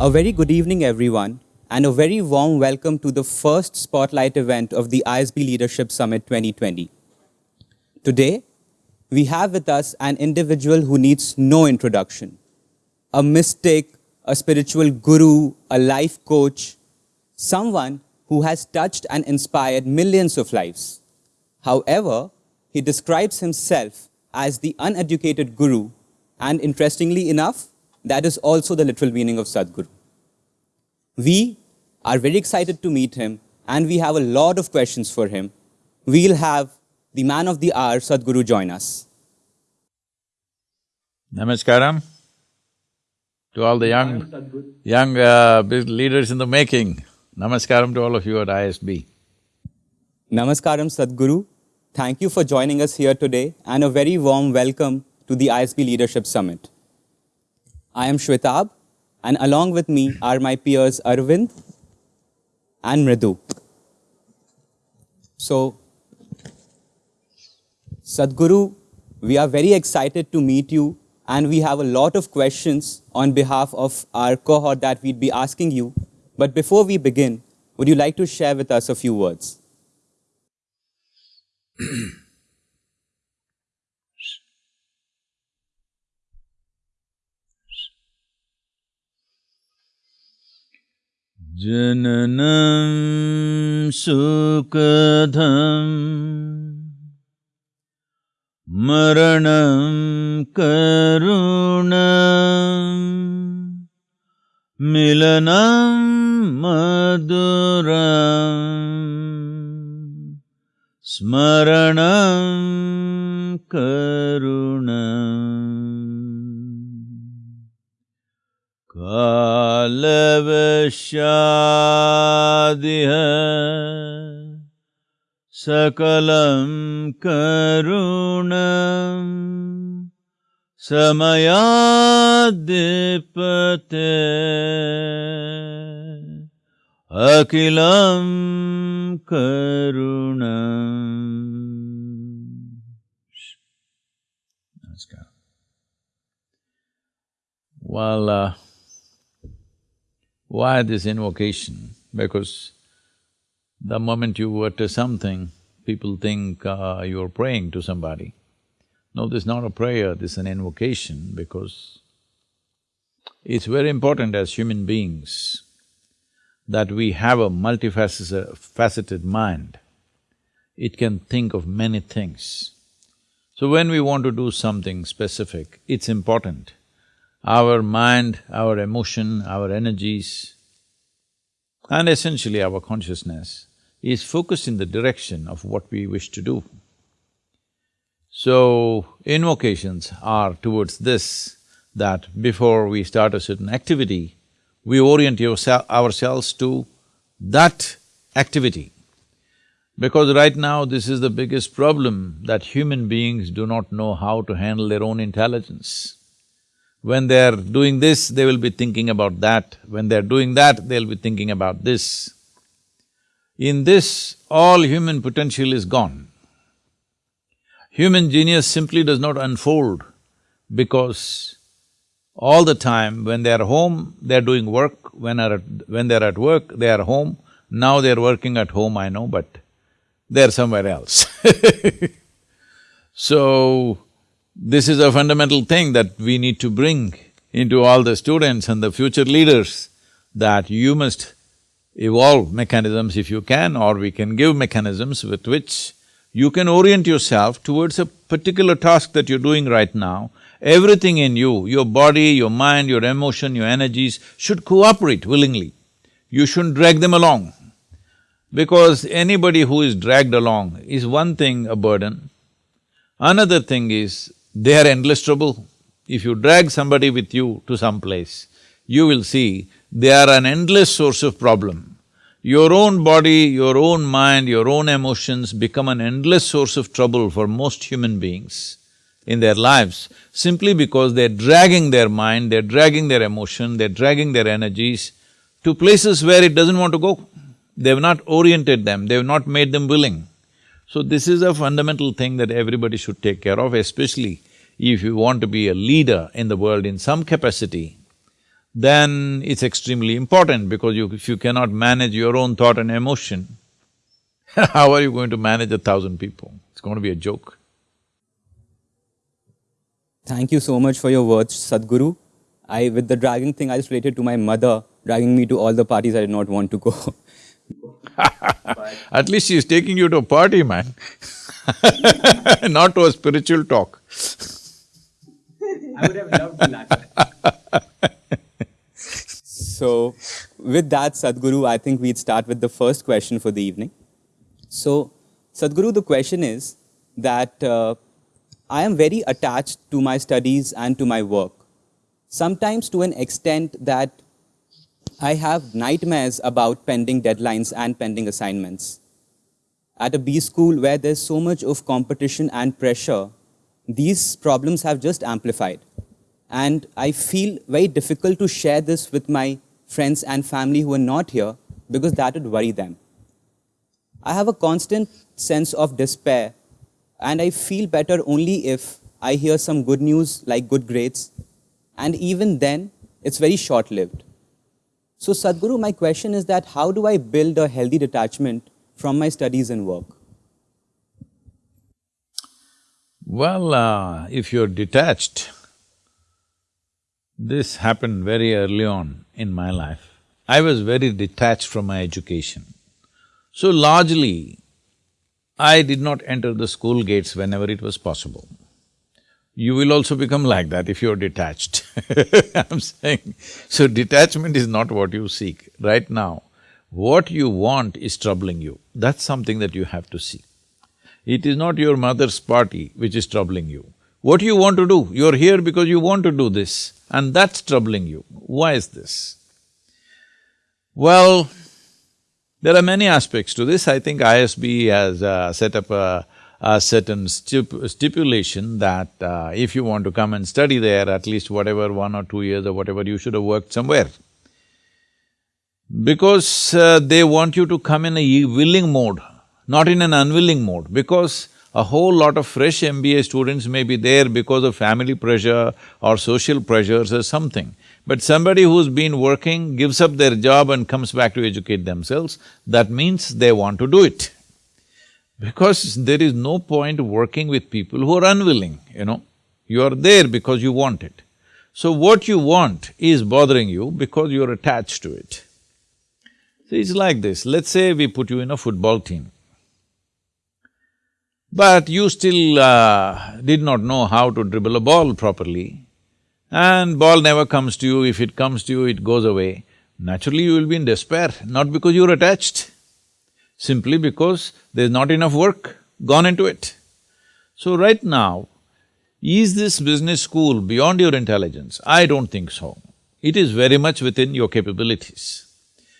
A very good evening, everyone, and a very warm welcome to the first Spotlight event of the ISB Leadership Summit 2020. Today, we have with us an individual who needs no introduction, a mystic, a spiritual guru, a life coach, someone who has touched and inspired millions of lives. However, he describes himself as the uneducated guru, and interestingly enough, that is also the literal meaning of Sadhguru. We are very excited to meet him, and we have a lot of questions for him. We'll have the man of the hour, Sadhguru, join us. Namaskaram to all the young, young uh, leaders in the making. Namaskaram to all of you at ISB. Namaskaram, Sadhguru. Thank you for joining us here today and a very warm welcome to the ISB Leadership Summit. I am Shwetab and along with me are my peers Arvind and Mridu. So, Sadhguru, we are very excited to meet you and we have a lot of questions on behalf of our cohort that we'd be asking you. But before we begin, would you like to share with us a few words? जननं सुखधम् मरणं करुण मिलनं मधुरम् स्मरणं करुणम् कालवशादिह सकलं करुणम् समयाद्दिपते अखिलं करुणम् Namaskar. Well, uh, why this invocation? Because the moment you utter something, people think uh, you're praying to somebody. No, this is not a prayer, this is an invocation because it's very important as human beings that we have a multifaceted mind. It can think of many things. So when we want to do something specific, it's important our mind, our emotion, our energies, and essentially our consciousness is focused in the direction of what we wish to do. So, invocations are towards this, that before we start a certain activity, we orient ourselves to that activity. Because right now, this is the biggest problem, that human beings do not know how to handle their own intelligence. When they're doing this, they will be thinking about that. When they're doing that, they'll be thinking about this. In this, all human potential is gone. Human genius simply does not unfold because all the time when they're home, they're doing work, when, are at, when they're at work, they are home. Now they're working at home, I know, but they're somewhere else So, this is a fundamental thing that we need to bring into all the students and the future leaders, that you must evolve mechanisms if you can, or we can give mechanisms with which you can orient yourself towards a particular task that you're doing right now. Everything in you, your body, your mind, your emotion, your energies should cooperate willingly. You shouldn't drag them along. Because anybody who is dragged along is one thing a burden, another thing is they are endless trouble. If you drag somebody with you to some place, you will see they are an endless source of problem. Your own body, your own mind, your own emotions become an endless source of trouble for most human beings in their lives, simply because they're dragging their mind, they're dragging their emotion, they're dragging their energies to places where it doesn't want to go. They've not oriented them, they've not made them willing. So this is a fundamental thing that everybody should take care of, especially if you want to be a leader in the world in some capacity, then it's extremely important because you, if you cannot manage your own thought and emotion, how are you going to manage a thousand people? It's going to be a joke. Thank you so much for your words, Sadhguru. I, with the dragging thing, I just related to my mother dragging me to all the parties I did not want to go. At least she's taking you to a party, man not to a spiritual talk. I would have loved to that. so, with that, Sadhguru, I think we'd start with the first question for the evening. So, Sadhguru, the question is that uh, I am very attached to my studies and to my work, sometimes to an extent that I have nightmares about pending deadlines and pending assignments. At a B school where there's so much of competition and pressure, these problems have just amplified. And I feel very difficult to share this with my friends and family who are not here because that would worry them. I have a constant sense of despair and I feel better only if I hear some good news like good grades and even then it's very short-lived. So Sadhguru, my question is that how do I build a healthy detachment from my studies and work? Well, uh, if you're detached, this happened very early on in my life. I was very detached from my education. So largely, I did not enter the school gates whenever it was possible. You will also become like that if you're detached I'm saying, so detachment is not what you seek. Right now, what you want is troubling you, that's something that you have to see. It is not your mother's party which is troubling you. What you want to do, you're here because you want to do this and that's troubling you. Why is this? Well, there are many aspects to this. I think ISB has uh, set up a, a certain stip stipulation that uh, if you want to come and study there, at least whatever, one or two years or whatever, you should have worked somewhere because uh, they want you to come in a willing mode, not in an unwilling mode, because a whole lot of fresh MBA students may be there because of family pressure or social pressures or something. But somebody who's been working, gives up their job and comes back to educate themselves, that means they want to do it. Because there is no point working with people who are unwilling, you know. You are there because you want it. So what you want is bothering you because you're attached to it. So it's like this, let's say we put you in a football team. But you still uh, did not know how to dribble a ball properly, and ball never comes to you, if it comes to you, it goes away. Naturally, you will be in despair, not because you're attached, simply because there's not enough work gone into it. So right now, is this business school beyond your intelligence? I don't think so. It is very much within your capabilities.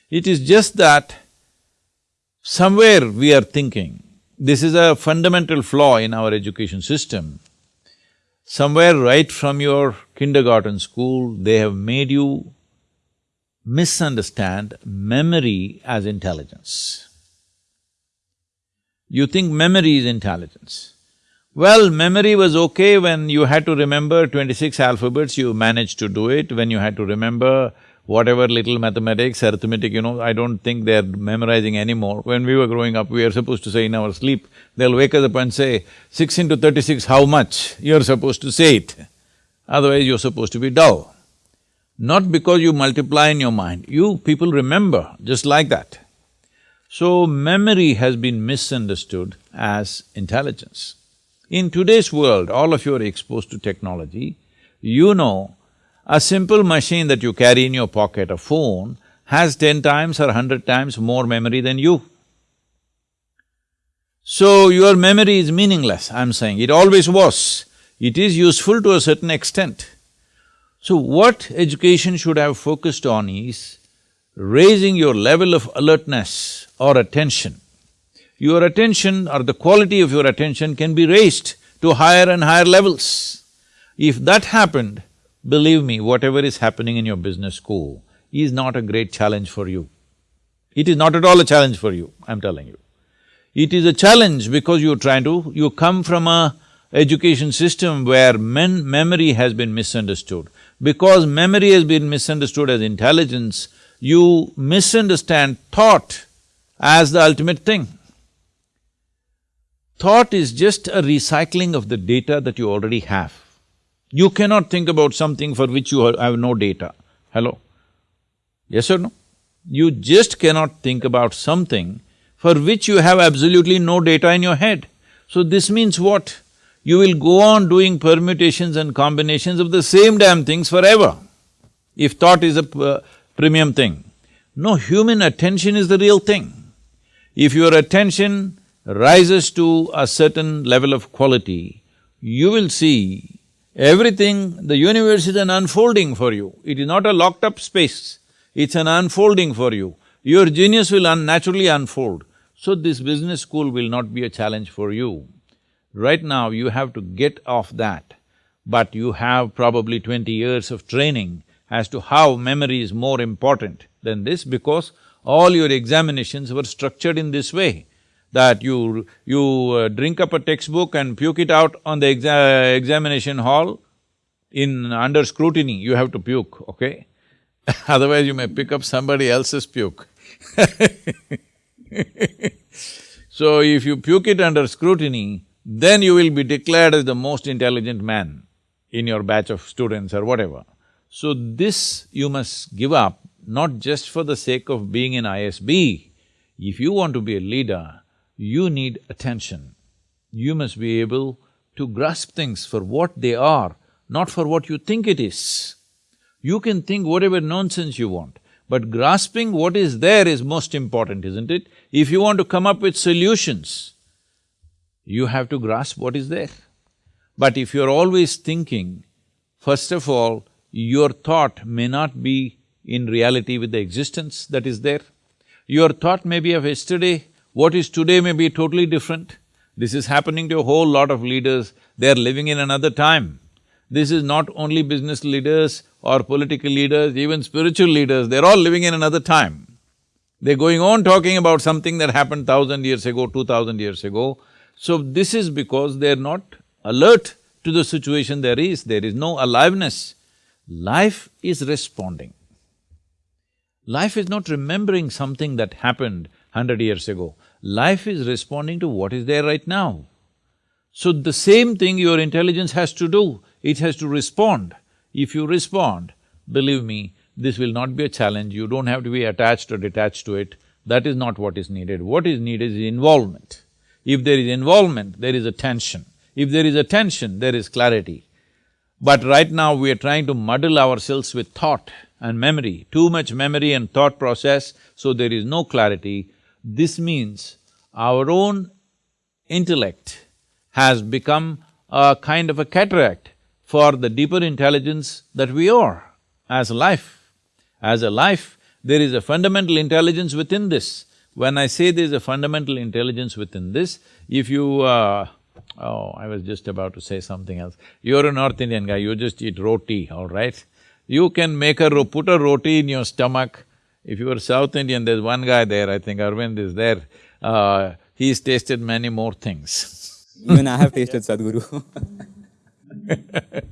It is just that somewhere we are thinking, this is a fundamental flaw in our education system. Somewhere right from your kindergarten school, they have made you misunderstand memory as intelligence. You think memory is intelligence. Well, memory was okay when you had to remember twenty-six alphabets, you managed to do it. When you had to remember whatever little mathematics, arithmetic, you know, I don't think they're memorizing anymore. When we were growing up, we were supposed to say in our sleep, they'll wake us up and say, six into thirty-six, how much? You're supposed to say it, otherwise you're supposed to be dull. Not because you multiply in your mind, you people remember just like that. So, memory has been misunderstood as intelligence. In today's world, all of you are exposed to technology, you know a simple machine that you carry in your pocket, a phone, has ten times or hundred times more memory than you. So your memory is meaningless, I'm saying, it always was. It is useful to a certain extent. So what education should have focused on is raising your level of alertness or attention. Your attention or the quality of your attention can be raised to higher and higher levels. If that happened, Believe me, whatever is happening in your business school is not a great challenge for you. It is not at all a challenge for you, I'm telling you. It is a challenge because you're trying to… you come from a education system where men… memory has been misunderstood. Because memory has been misunderstood as intelligence, you misunderstand thought as the ultimate thing. Thought is just a recycling of the data that you already have. You cannot think about something for which you have no data. Hello? Yes or no? You just cannot think about something for which you have absolutely no data in your head. So this means what? You will go on doing permutations and combinations of the same damn things forever, if thought is a uh, premium thing. No, human attention is the real thing. If your attention rises to a certain level of quality, you will see everything, the universe is an unfolding for you. It is not a locked up space, it's an unfolding for you. Your genius will unnaturally unfold. So this business school will not be a challenge for you. Right now, you have to get off that, but you have probably twenty years of training as to how memory is more important than this because all your examinations were structured in this way that you… you uh, drink up a textbook and puke it out on the exa examination hall in… under scrutiny, you have to puke, okay? Otherwise you may pick up somebody else's puke So if you puke it under scrutiny, then you will be declared as the most intelligent man in your batch of students or whatever. So this you must give up, not just for the sake of being in ISB. If you want to be a leader, you need attention. You must be able to grasp things for what they are, not for what you think it is. You can think whatever nonsense you want, but grasping what is there is most important, isn't it? If you want to come up with solutions, you have to grasp what is there. But if you're always thinking, first of all, your thought may not be in reality with the existence that is there. Your thought may be of yesterday, what is today may be totally different. This is happening to a whole lot of leaders, they're living in another time. This is not only business leaders or political leaders, even spiritual leaders, they're all living in another time. They're going on talking about something that happened thousand years ago, two thousand years ago. So this is because they're not alert to the situation there is, there is no aliveness. Life is responding. Life is not remembering something that happened hundred years ago. Life is responding to what is there right now. So the same thing your intelligence has to do, it has to respond. If you respond, believe me, this will not be a challenge, you don't have to be attached or detached to it, that is not what is needed. What is needed is involvement. If there is involvement, there is attention. If there is attention, there is clarity. But right now we are trying to muddle ourselves with thought and memory, too much memory and thought process, so there is no clarity. This means our own intellect has become a kind of a cataract for the deeper intelligence that we are as life. As a life, there is a fundamental intelligence within this. When I say there is a fundamental intelligence within this, if you… Uh, oh, I was just about to say something else. You're a North Indian guy, you just eat roti, all right? You can make a… put a roti in your stomach if you are South Indian, there's one guy there, I think Arvind is there, uh, he's tasted many more things. Even I have tasted Sadhguru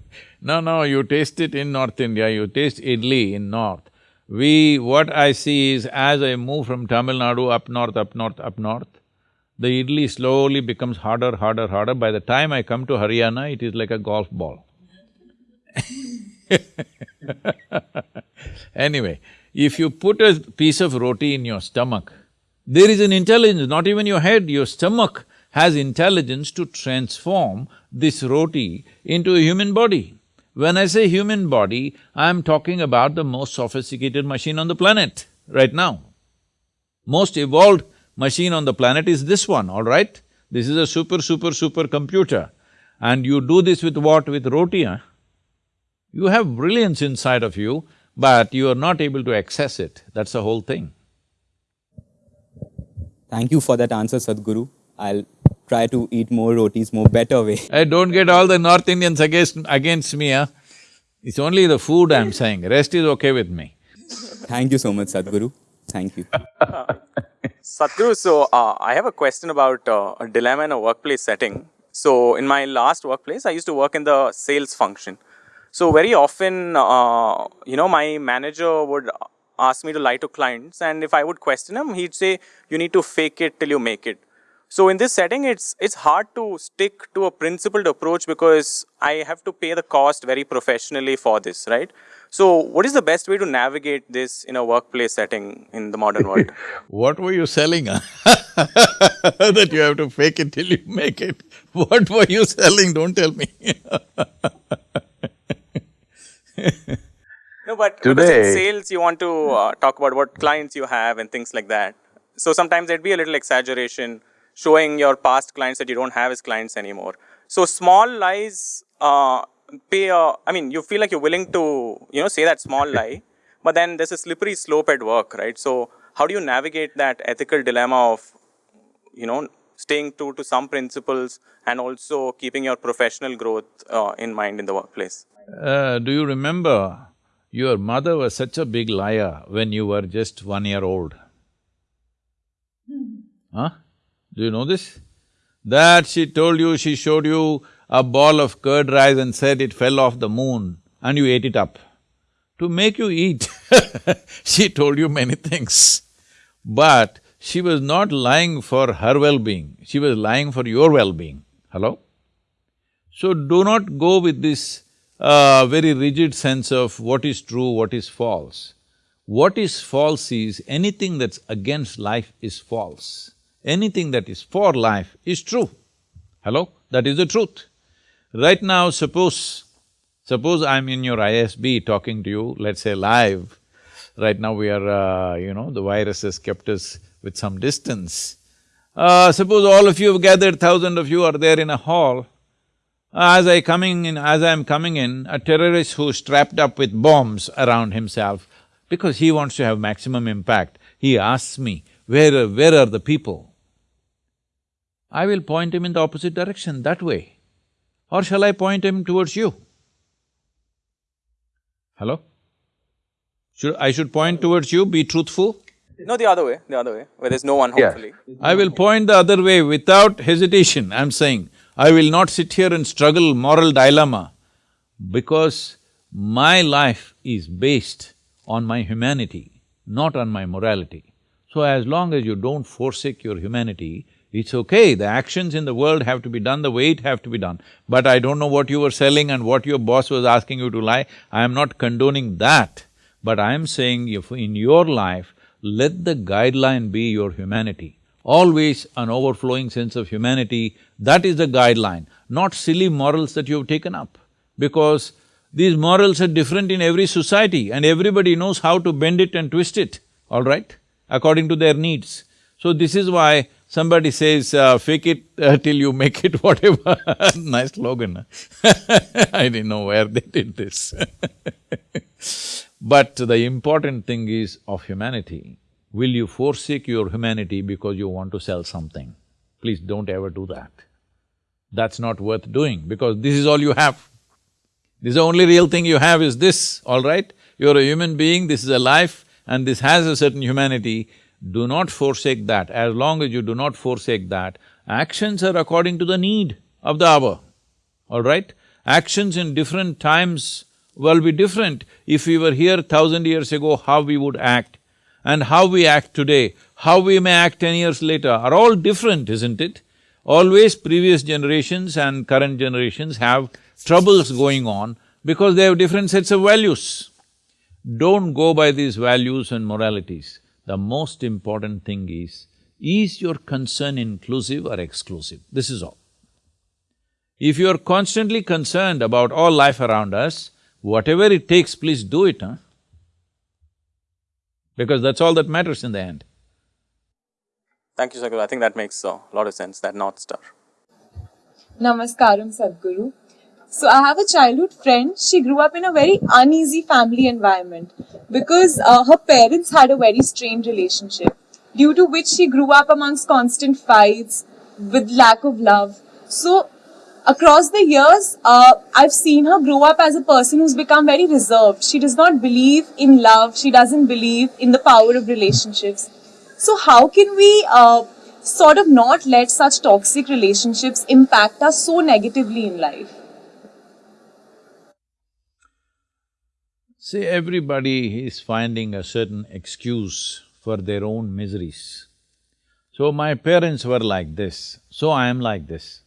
No, no, you taste it in North India, you taste idli in North. We… what I see is as I move from Tamil Nadu up north, up north, up north, the idli slowly becomes harder, harder, harder. By the time I come to Haryana, it is like a golf ball Anyway, if you put a piece of roti in your stomach, there is an intelligence, not even your head, your stomach has intelligence to transform this roti into a human body. When I say human body, I'm talking about the most sophisticated machine on the planet right now. Most evolved machine on the planet is this one, all right? This is a super, super, super computer. And you do this with what? With roti, huh? You have brilliance inside of you, but you are not able to access it, that's the whole thing. Thank you for that answer, Sadhguru. I'll try to eat more rotis more better way. I don't get all the North Indians against… against me, huh? It's only the food I'm saying, rest is okay with me. Thank you so much, Sadhguru. Thank you. Sadhguru, so uh, I have a question about uh, a dilemma in a workplace setting. So in my last workplace, I used to work in the sales function. So very often, uh, you know, my manager would ask me to lie to clients, and if I would question him, he'd say, "You need to fake it till you make it." So in this setting, it's it's hard to stick to a principled approach because I have to pay the cost very professionally for this, right? So what is the best way to navigate this in a workplace setting in the modern world? What were you selling, huh? That you have to fake it till you make it. What were you selling, don't tell me No, but Today- sales you want to uh, talk about what clients you have and things like that. So sometimes there'd be a little exaggeration showing your past clients that you don't have as clients anymore. So small lies uh, pay a, I mean, you feel like you're willing to, you know, say that small lie, but then there's a slippery slope at work, right? So how do you navigate that ethical dilemma of, you know, staying true to some principles and also keeping your professional growth uh, in mind in the workplace? Uh, do you remember your mother was such a big liar when you were just one year old? Huh? Do you know this? That she told you, she showed you a ball of curd rice and said it fell off the moon and you ate it up. To make you eat, she told you many things. But she was not lying for her well-being, she was lying for your well-being. Hello? So do not go with this uh, very rigid sense of what is true, what is false. What is false is anything that's against life is false. Anything that is for life is true. Hello? That is the truth. Right now, suppose, suppose I'm in your ISB talking to you, let's say live, right now we are, uh, you know, the virus has kept us with some distance. Uh, suppose all of you have gathered, thousand of you are there in a hall, as I coming in… as I am coming in, a terrorist who's strapped up with bombs around himself, because he wants to have maximum impact, he asks me, where are… where are the people? I will point him in the opposite direction, that way. Or shall I point him towards you? Hello? Should… I should point towards you, be truthful? No, the other way, the other way, where there's no one, Yeah. hopefully. I will point the other way without hesitation, I'm saying. I will not sit here and struggle moral dilemma because my life is based on my humanity, not on my morality. So as long as you don't forsake your humanity, it's okay, the actions in the world have to be done the way it have to be done. But I don't know what you were selling and what your boss was asking you to lie, I am not condoning that. But I am saying if in your life, let the guideline be your humanity. Always an overflowing sense of humanity, that is the guideline, not silly morals that you've taken up. Because these morals are different in every society and everybody knows how to bend it and twist it, all right, according to their needs. So this is why somebody says, uh, fake it uh, till you make it, whatever nice slogan. I didn't know where they did this But the important thing is of humanity. Will you forsake your humanity because you want to sell something? Please don't ever do that. That's not worth doing because this is all you have. This is the only real thing you have is this, all right? You're a human being, this is a life and this has a certain humanity. Do not forsake that. As long as you do not forsake that, actions are according to the need of the hour, all right? Actions in different times will be different. If we were here thousand years ago, how we would act and how we act today, how we may act ten years later are all different, isn't it? Always previous generations and current generations have troubles going on because they have different sets of values. Don't go by these values and moralities. The most important thing is, is your concern inclusive or exclusive? This is all. If you are constantly concerned about all life around us, whatever it takes, please do it, huh? Because that's all that matters in the end. Thank you, Sadhguru. I think that makes a lot of sense, that North Star. Namaskaram, Sadhguru. So, I have a childhood friend. She grew up in a very uneasy family environment because uh, her parents had a very strained relationship, due to which she grew up amongst constant fights with lack of love. So, across the years, uh, I've seen her grow up as a person who's become very reserved. She does not believe in love, she doesn't believe in the power of relationships. So, how can we uh, sort of not let such toxic relationships impact us so negatively in life? See, everybody is finding a certain excuse for their own miseries. So my parents were like this, so I am like this.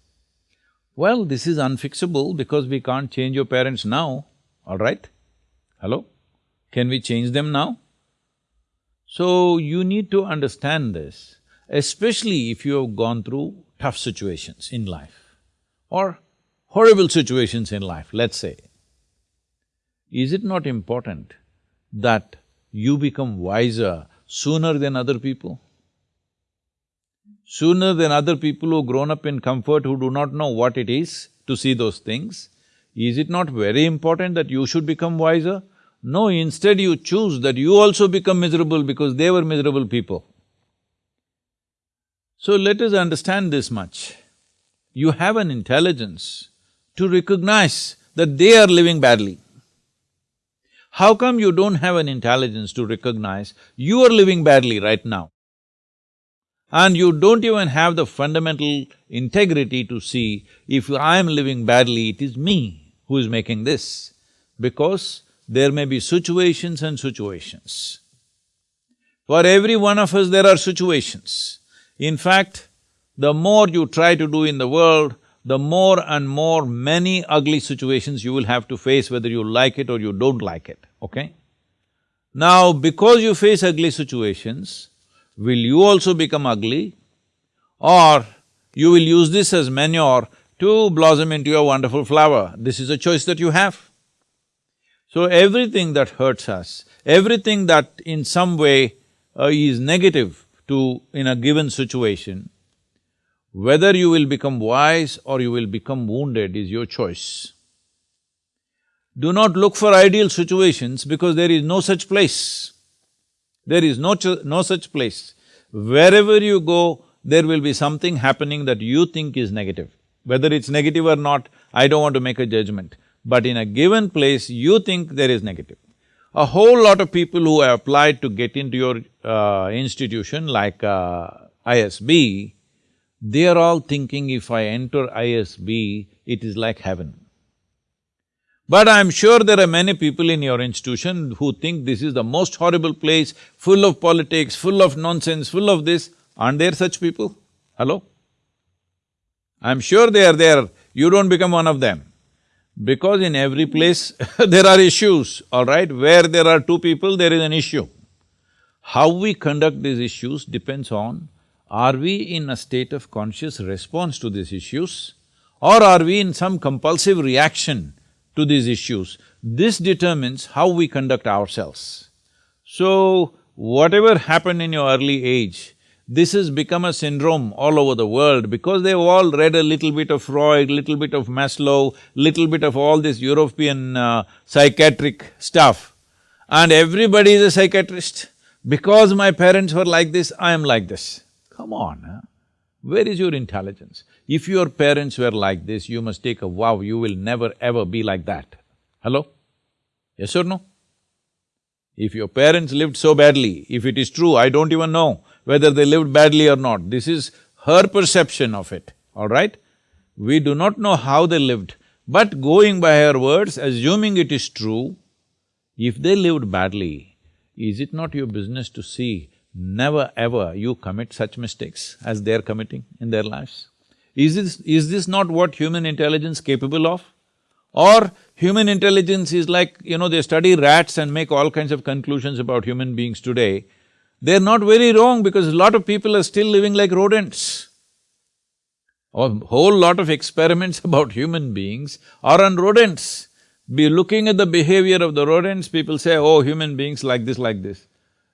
Well, this is unfixable because we can't change your parents now, all right? Hello? Can we change them now? So you need to understand this, especially if you have gone through tough situations in life or horrible situations in life, let's say. Is it not important that you become wiser sooner than other people? Sooner than other people who grown up in comfort, who do not know what it is to see those things, is it not very important that you should become wiser? No, instead you choose that you also become miserable because they were miserable people. So let us understand this much. You have an intelligence to recognize that they are living badly. How come you don't have an intelligence to recognize you are living badly right now? And you don't even have the fundamental integrity to see if I am living badly, it is me who is making this. Because there may be situations and situations. For every one of us, there are situations. In fact, the more you try to do in the world, the more and more many ugly situations you will have to face whether you like it or you don't like it, okay? Now, because you face ugly situations, will you also become ugly or you will use this as manure to blossom into a wonderful flower? This is a choice that you have. So everything that hurts us, everything that in some way uh, is negative to… in a given situation, whether you will become wise or you will become wounded is your choice. Do not look for ideal situations because there is no such place. There is no, no such place. Wherever you go, there will be something happening that you think is negative. Whether it's negative or not, I don't want to make a judgment. But in a given place, you think there is negative. A whole lot of people who have applied to get into your uh, institution like uh, ISB, they are all thinking if I enter ISB, it is like heaven. But I'm sure there are many people in your institution who think this is the most horrible place, full of politics, full of nonsense, full of this. Aren't there such people? Hello? I'm sure they are there, you don't become one of them. Because in every place there are issues, all right? Where there are two people, there is an issue. How we conduct these issues depends on are we in a state of conscious response to these issues or are we in some compulsive reaction to these issues? This determines how we conduct ourselves. So, whatever happened in your early age, this has become a syndrome all over the world because they've all read a little bit of Freud, little bit of Maslow, little bit of all this European uh, psychiatric stuff. And everybody is a psychiatrist. Because my parents were like this, I am like this. Come on, huh? where is your intelligence? If your parents were like this, you must take a vow, you will never ever be like that. Hello? Yes or no? If your parents lived so badly, if it is true, I don't even know, whether they lived badly or not. This is her perception of it, all right? We do not know how they lived, but going by her words, assuming it is true, if they lived badly, is it not your business to see never ever you commit such mistakes as they're committing in their lives? Is this… is this not what human intelligence capable of? Or human intelligence is like, you know, they study rats and make all kinds of conclusions about human beings today, they're not very wrong because a lot of people are still living like rodents. A whole lot of experiments about human beings are on rodents. Be looking at the behavior of the rodents, people say, oh, human beings like this, like this.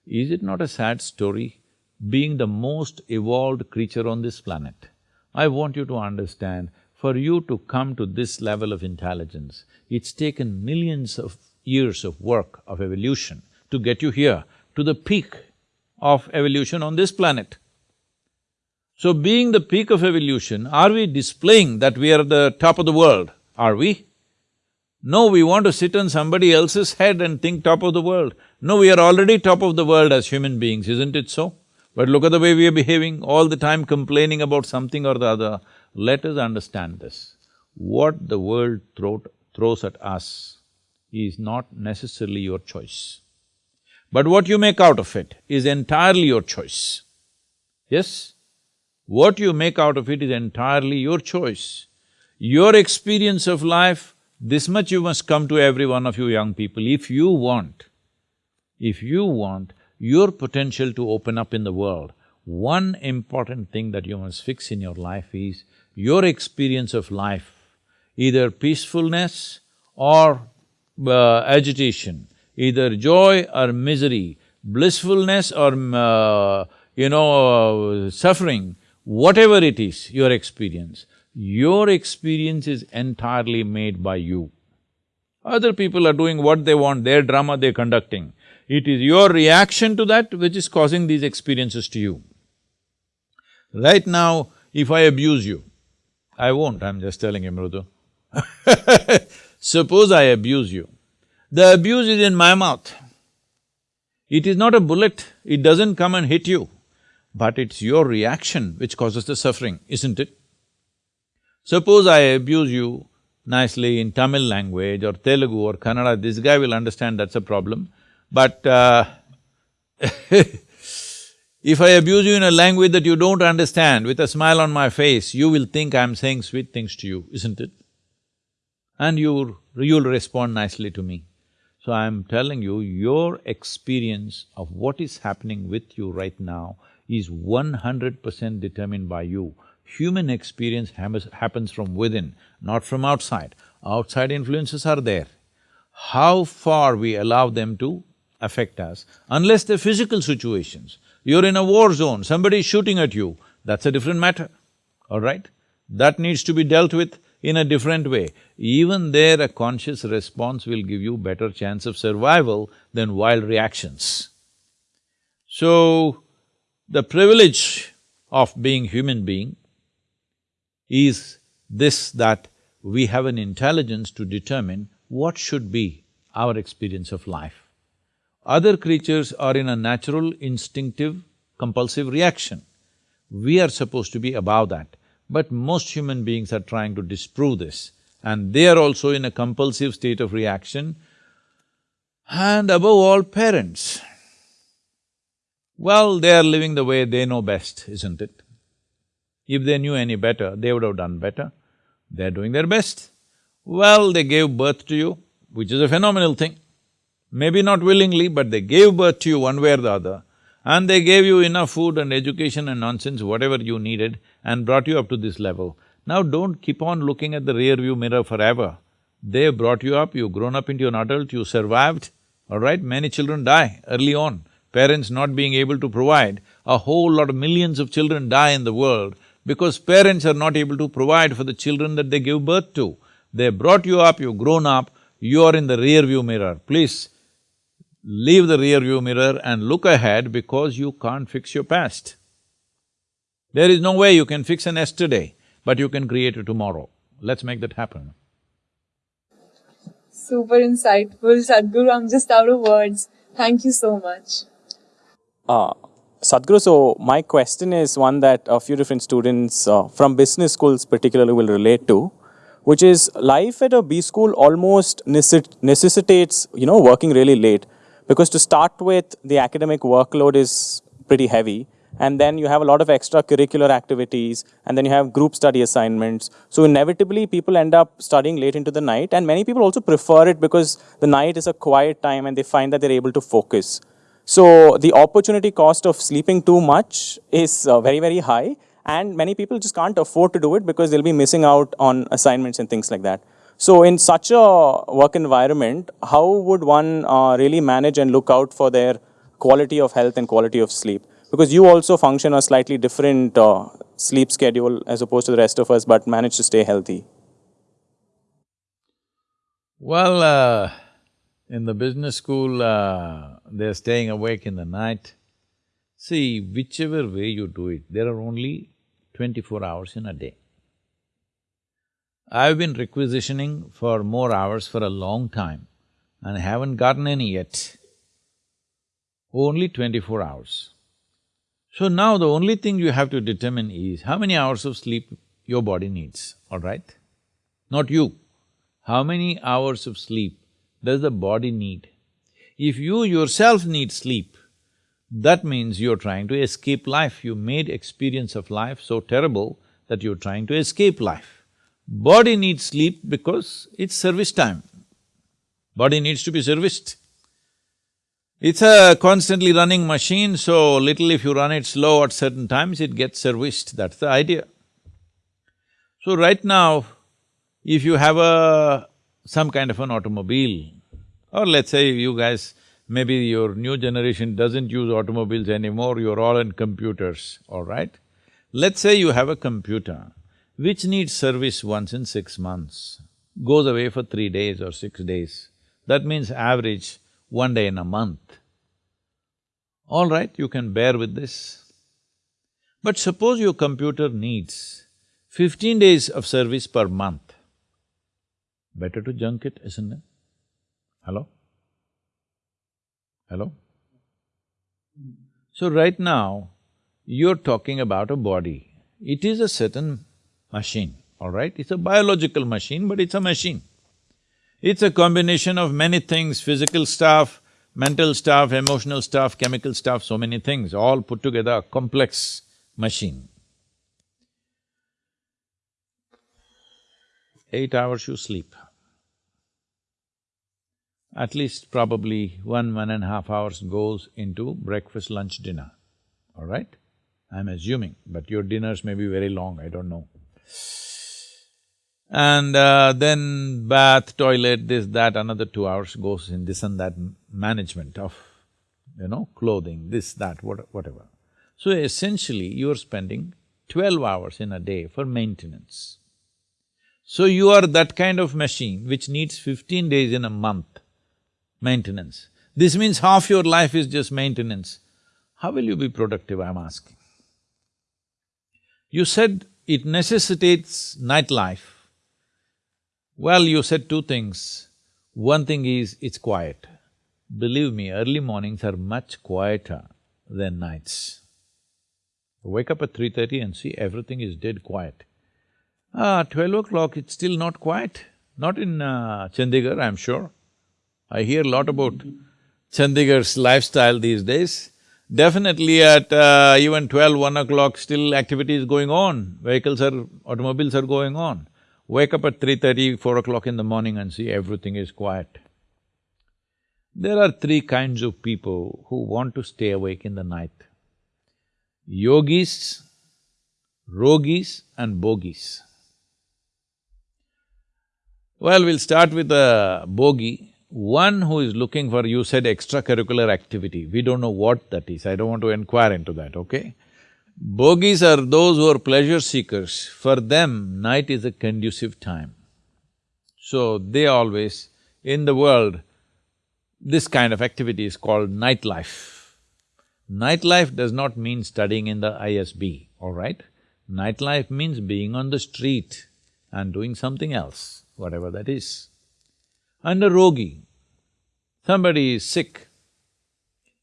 Is it not a sad story? Being the most evolved creature on this planet, I want you to understand, for you to come to this level of intelligence, it's taken millions of years of work, of evolution, to get you here, to the peak of evolution on this planet. So being the peak of evolution, are we displaying that we are the top of the world? Are we? No, we want to sit on somebody else's head and think top of the world. No, we are already top of the world as human beings, isn't it so? But look at the way we are behaving, all the time complaining about something or the other. Let us understand this. What the world throw, throws at us is not necessarily your choice. But what you make out of it is entirely your choice. Yes? What you make out of it is entirely your choice. Your experience of life, this much you must come to every one of you young people, if you want, if you want your potential to open up in the world, one important thing that you must fix in your life is your experience of life, either peacefulness or uh, agitation, either joy or misery, blissfulness or, uh, you know, uh, suffering, whatever it is, your experience, your experience is entirely made by you. Other people are doing what they want, their drama they're conducting. It is your reaction to that which is causing these experiences to you. Right now, if I abuse you, I won't, I'm just telling you, Mrudu. Suppose I abuse you, the abuse is in my mouth. It is not a bullet, it doesn't come and hit you, but it's your reaction which causes the suffering, isn't it? Suppose I abuse you nicely in Tamil language or Telugu or Kannada, this guy will understand that's a problem. But uh, if I abuse you in a language that you don't understand, with a smile on my face, you will think I'm saying sweet things to you, isn't it? And you you'll respond nicely to me. So I'm telling you, your experience of what is happening with you right now is one hundred percent determined by you. Human experience happens from within, not from outside. Outside influences are there. How far we allow them to affect us, unless they're physical situations. You're in a war zone, somebody is shooting at you, that's a different matter, all right? That needs to be dealt with in a different way. Even there, a conscious response will give you better chance of survival than wild reactions. So, the privilege of being human being is this that we have an intelligence to determine what should be our experience of life. Other creatures are in a natural, instinctive, compulsive reaction. We are supposed to be above that. But most human beings are trying to disprove this and they are also in a compulsive state of reaction. And above all, parents. Well, they are living the way they know best, isn't it? If they knew any better, they would have done better. They're doing their best. Well, they gave birth to you, which is a phenomenal thing. Maybe not willingly, but they gave birth to you one way or the other, and they gave you enough food and education and nonsense, whatever you needed, and brought you up to this level. Now don't keep on looking at the rear view mirror forever. They brought you up, you've grown up into an adult, you survived, all right? Many children die early on. Parents not being able to provide, a whole lot of millions of children die in the world because parents are not able to provide for the children that they give birth to. They brought you up, you've grown up, you are in the rear view mirror. Please, leave the rear view mirror and look ahead because you can't fix your past. There is no way you can fix an yesterday but you can create a tomorrow. Let's make that happen. Super insightful, Sadhguru. I'm just out of words. Thank you so much. Uh, Sadhguru, so my question is one that a few different students uh, from business schools particularly will relate to, which is life at a B school almost necessitates, you know, working really late. Because to start with, the academic workload is pretty heavy and then you have a lot of extracurricular activities, and then you have group study assignments. So inevitably, people end up studying late into the night, and many people also prefer it because the night is a quiet time and they find that they're able to focus. So the opportunity cost of sleeping too much is uh, very, very high, and many people just can't afford to do it because they'll be missing out on assignments and things like that. So in such a work environment, how would one uh, really manage and look out for their quality of health and quality of sleep? because you also function a slightly different uh, sleep schedule as opposed to the rest of us, but manage to stay healthy? Well, uh, in the business school, uh, they're staying awake in the night. See, whichever way you do it, there are only twenty-four hours in a day. I've been requisitioning for more hours for a long time and haven't gotten any yet. Only twenty-four hours. So now the only thing you have to determine is how many hours of sleep your body needs, all right? Not you. How many hours of sleep does the body need? If you yourself need sleep, that means you're trying to escape life. You made experience of life so terrible that you're trying to escape life. Body needs sleep because it's service time. Body needs to be serviced. It's a constantly running machine, so little if you run it slow at certain times, it gets serviced, that's the idea. So right now, if you have a… some kind of an automobile, or let's say you guys, maybe your new generation doesn't use automobiles anymore, you're all in computers, all right? Let's say you have a computer which needs service once in six months, goes away for three days or six days. That means average one day in a month. All right, you can bear with this. But suppose your computer needs fifteen days of service per month, better to junk it, isn't it? Hello? Hello? So right now, you're talking about a body. It is a certain machine, all right? It's a biological machine, but it's a machine. It's a combination of many things, physical stuff, mental stuff, emotional stuff, chemical stuff, so many things, all put together, a complex machine. Eight hours you sleep. At least probably one, one and a half hours goes into breakfast, lunch, dinner, all right? I'm assuming, but your dinners may be very long, I don't know. And uh, then bath, toilet, this, that, another two hours goes in this and that management of, you know, clothing, this, that, what, whatever. So essentially, you're spending twelve hours in a day for maintenance. So you are that kind of machine which needs fifteen days in a month maintenance. This means half your life is just maintenance. How will you be productive, I'm asking? You said it necessitates nightlife. Well, you said two things. One thing is, it's quiet. Believe me, early mornings are much quieter than nights. Wake up at 3.30 and see everything is dead quiet. Ah, twelve o'clock, it's still not quiet. Not in uh, Chandigarh, I'm sure. I hear a lot about Chandigarh's lifestyle these days. Definitely at uh, even twelve, one o'clock, still activity is going on, vehicles are… automobiles are going on. Wake up at 3.30, 4 o'clock in the morning and see everything is quiet. There are three kinds of people who want to stay awake in the night. Yogis, rogis and bogis. Well, we'll start with the bogi. One who is looking for, you said extracurricular activity, we don't know what that is, I don't want to inquire into that, okay? Bogies are those who are pleasure seekers, for them night is a conducive time. So they always, in the world, this kind of activity is called nightlife. Nightlife does not mean studying in the ISB, all right? Nightlife means being on the street and doing something else, whatever that is. And a rogi, somebody is sick,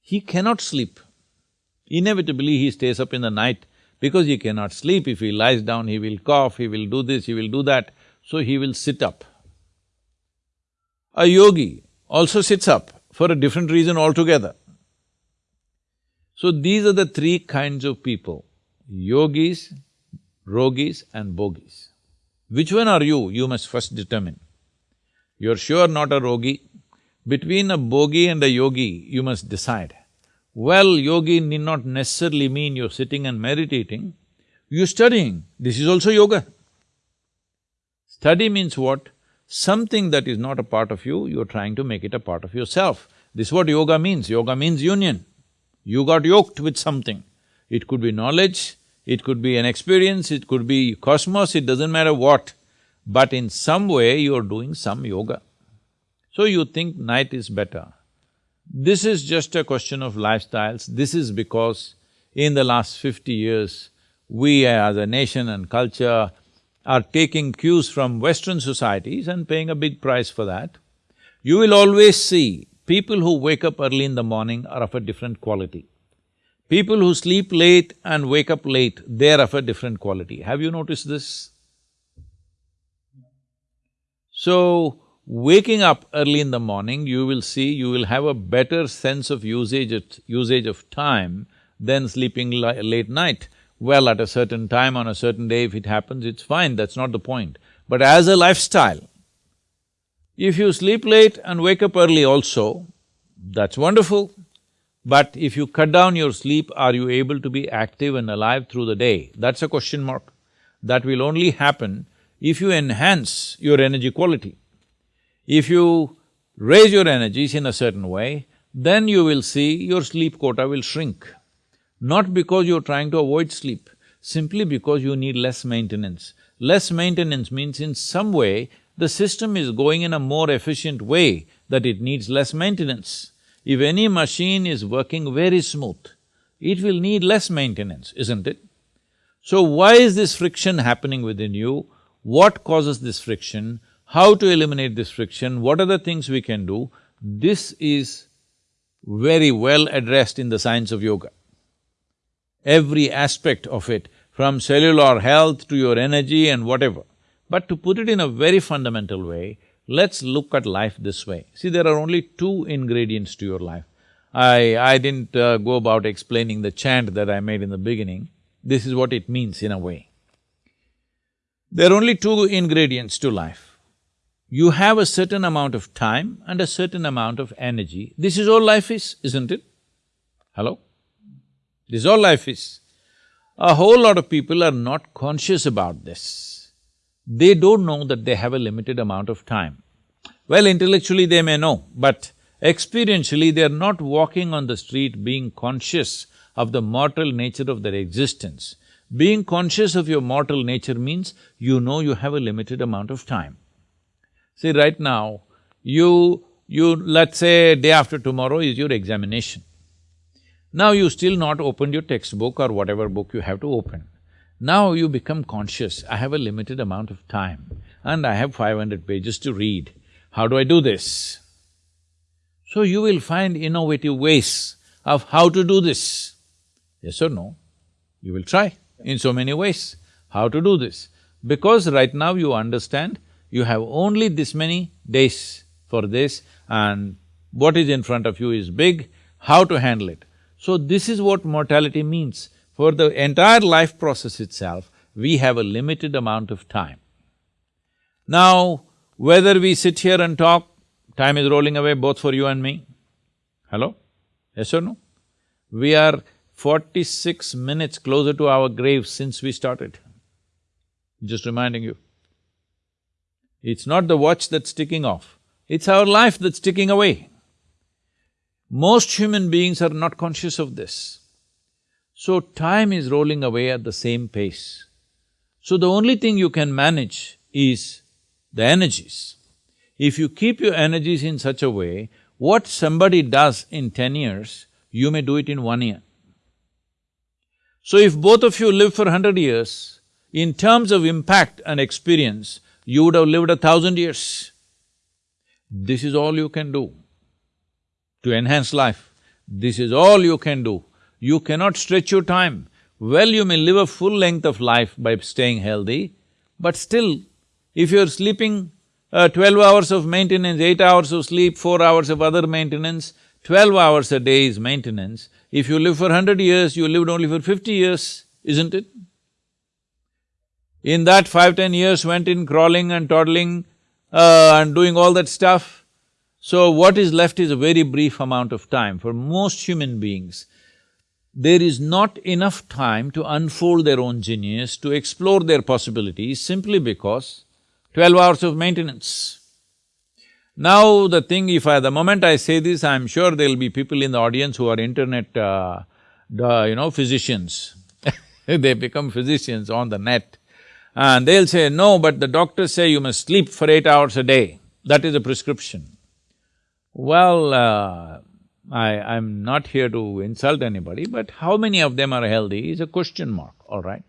he cannot sleep. Inevitably, he stays up in the night because he cannot sleep. If he lies down, he will cough, he will do this, he will do that, so he will sit up. A yogi also sits up for a different reason altogether. So these are the three kinds of people, yogis, rogis and bogis. Which one are you? You must first determine. You're sure not a rogi. Between a bogi and a yogi, you must decide. Well, yogi need not necessarily mean you're sitting and meditating, you're studying, this is also yoga. Study means what? Something that is not a part of you, you're trying to make it a part of yourself. This is what yoga means, yoga means union. You got yoked with something. It could be knowledge, it could be an experience, it could be cosmos, it doesn't matter what but in some way you're doing some yoga. So you think night is better. This is just a question of lifestyles, this is because in the last fifty years, we as a nation and culture are taking cues from Western societies and paying a big price for that. You will always see people who wake up early in the morning are of a different quality. People who sleep late and wake up late, they're of a different quality. Have you noticed this? So, waking up early in the morning, you will see you will have a better sense of usage usage of time than sleeping late night. Well, at a certain time on a certain day, if it happens, it's fine, that's not the point. But as a lifestyle, if you sleep late and wake up early also, that's wonderful. But if you cut down your sleep, are you able to be active and alive through the day? That's a question mark. That will only happen if you enhance your energy quality. If you raise your energies in a certain way, then you will see your sleep quota will shrink. Not because you're trying to avoid sleep, simply because you need less maintenance. Less maintenance means in some way, the system is going in a more efficient way that it needs less maintenance. If any machine is working very smooth, it will need less maintenance, isn't it? So why is this friction happening within you? What causes this friction? How to eliminate this friction, what are the things we can do, this is very well addressed in the science of yoga. Every aspect of it, from cellular health to your energy and whatever. But to put it in a very fundamental way, let's look at life this way. See, there are only two ingredients to your life. I… I didn't uh, go about explaining the chant that I made in the beginning. This is what it means in a way. There are only two ingredients to life you have a certain amount of time and a certain amount of energy. This is all life is, isn't it? Hello? This is all life is. A whole lot of people are not conscious about this. They don't know that they have a limited amount of time. Well, intellectually they may know, but experientially they are not walking on the street being conscious of the mortal nature of their existence. Being conscious of your mortal nature means you know you have a limited amount of time. See, right now, you… you… let's say day after tomorrow is your examination. Now you still not opened your textbook or whatever book you have to open. Now you become conscious, I have a limited amount of time and I have five hundred pages to read. How do I do this? So you will find innovative ways of how to do this. Yes or no? You will try in so many ways how to do this. Because right now you understand you have only this many days for this and what is in front of you is big, how to handle it. So this is what mortality means. For the entire life process itself, we have a limited amount of time. Now, whether we sit here and talk, time is rolling away both for you and me. Hello? Yes or no? We are forty-six minutes closer to our grave since we started. Just reminding you. It's not the watch that's ticking off, it's our life that's ticking away. Most human beings are not conscious of this. So time is rolling away at the same pace. So the only thing you can manage is the energies. If you keep your energies in such a way, what somebody does in ten years, you may do it in one year. So if both of you live for hundred years, in terms of impact and experience, you would have lived a thousand years. This is all you can do to enhance life. This is all you can do. You cannot stretch your time. Well, you may live a full length of life by staying healthy, but still, if you're sleeping uh, twelve hours of maintenance, eight hours of sleep, four hours of other maintenance, twelve hours a day is maintenance. If you live for hundred years, you lived only for fifty years, isn't it? In that five, ten years went in crawling and toddling uh, and doing all that stuff. So what is left is a very brief amount of time. For most human beings, there is not enough time to unfold their own genius, to explore their possibilities simply because twelve hours of maintenance. Now the thing, if I… the moment I say this, I'm sure there'll be people in the audience who are internet, uh, you know, physicians they become physicians on the net. And they'll say, no, but the doctors say you must sleep for eight hours a day, that is a prescription. Well, uh, I… I'm not here to insult anybody, but how many of them are healthy is a question mark, all right?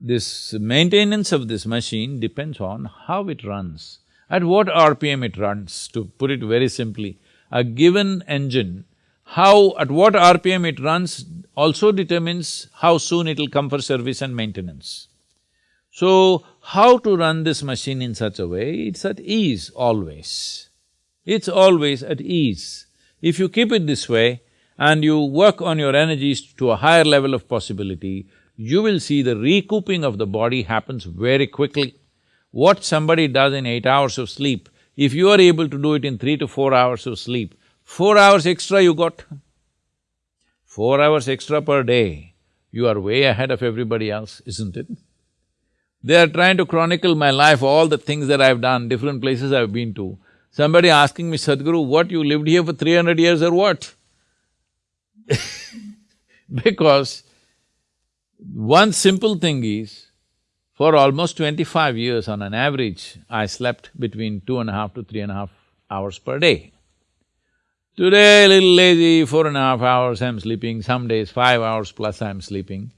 This maintenance of this machine depends on how it runs, at what RPM it runs, to put it very simply. A given engine, how… at what RPM it runs also determines how soon it'll come for service and maintenance. So, how to run this machine in such a way? It's at ease always. It's always at ease. If you keep it this way and you work on your energies to a higher level of possibility, you will see the recouping of the body happens very quickly. What somebody does in eight hours of sleep, if you are able to do it in three to four hours of sleep, four hours extra you got. Four hours extra per day, you are way ahead of everybody else, isn't it? They are trying to chronicle my life, all the things that I've done, different places I've been to. Somebody asking me, Sadhguru, what, you lived here for three hundred years or what? because one simple thing is, for almost twenty-five years on an average, I slept between two and a half to three and a half hours per day. Today, a little lazy, four and a half hours I'm sleeping, some days five hours plus I'm sleeping.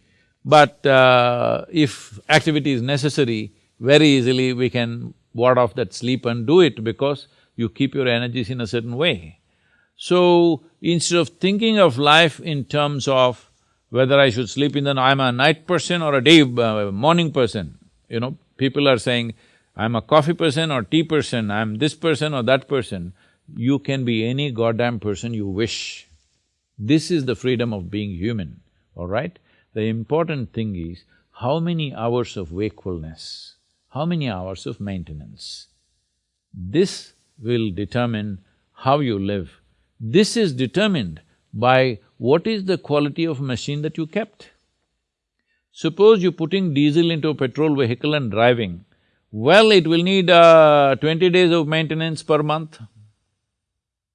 But uh, if activity is necessary, very easily we can ward off that sleep and do it because you keep your energies in a certain way. So, instead of thinking of life in terms of whether I should sleep in the… I'm a night person or a day… Uh, morning person, you know, people are saying, I'm a coffee person or tea person, I'm this person or that person. You can be any goddamn person you wish. This is the freedom of being human, all right? The important thing is, how many hours of wakefulness, how many hours of maintenance. This will determine how you live. This is determined by what is the quality of machine that you kept. Suppose you're putting diesel into a petrol vehicle and driving, well, it will need uh, twenty days of maintenance per month.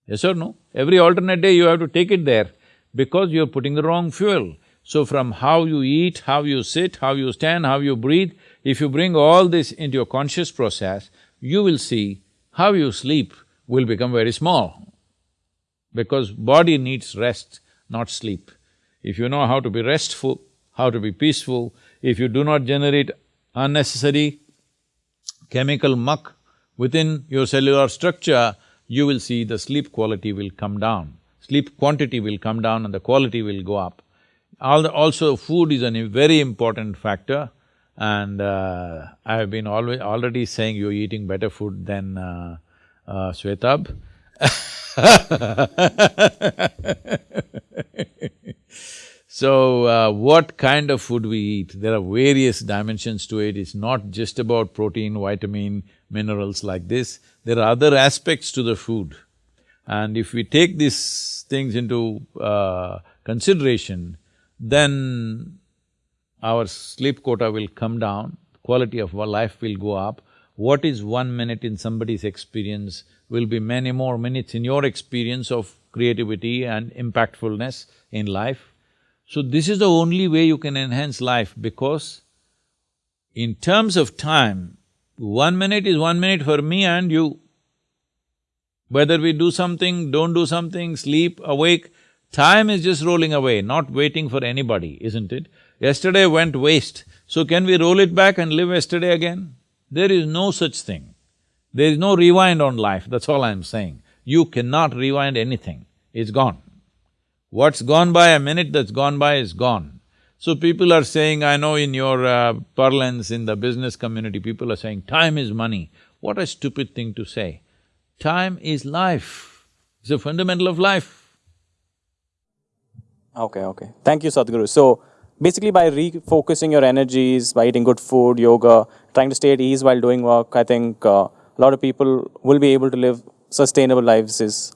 Yes or no? Every alternate day you have to take it there because you're putting the wrong fuel. So from how you eat, how you sit, how you stand, how you breathe, if you bring all this into your conscious process, you will see how you sleep will become very small. Because body needs rest, not sleep. If you know how to be restful, how to be peaceful, if you do not generate unnecessary chemical muck within your cellular structure, you will see the sleep quality will come down. Sleep quantity will come down and the quality will go up. Also, food is a very important factor. And uh, I have been always already saying you're eating better food than uh, uh, Shwetab So, uh, what kind of food we eat, there are various dimensions to it, it's not just about protein, vitamin, minerals like this, there are other aspects to the food. And if we take these things into uh, consideration, then our sleep quota will come down, quality of our life will go up. What is one minute in somebody's experience will be many more minutes in your experience of creativity and impactfulness in life. So this is the only way you can enhance life because in terms of time, one minute is one minute for me and you. Whether we do something, don't do something, sleep, awake, time is just rolling away, not waiting for anybody, isn't it? Yesterday went waste, so can we roll it back and live yesterday again? There is no such thing. There is no rewind on life, that's all I'm saying. You cannot rewind anything, it's gone. What's gone by, a minute that's gone by is gone. So people are saying, I know in your uh, parlance in the business community, people are saying, time is money. What a stupid thing to say. Time is life, it's a fundamental of life. Okay, okay. Thank you, Sadhguru. So, basically by refocusing your energies, by eating good food, yoga, trying to stay at ease while doing work, I think uh, a lot of people will be able to live sustainable lives is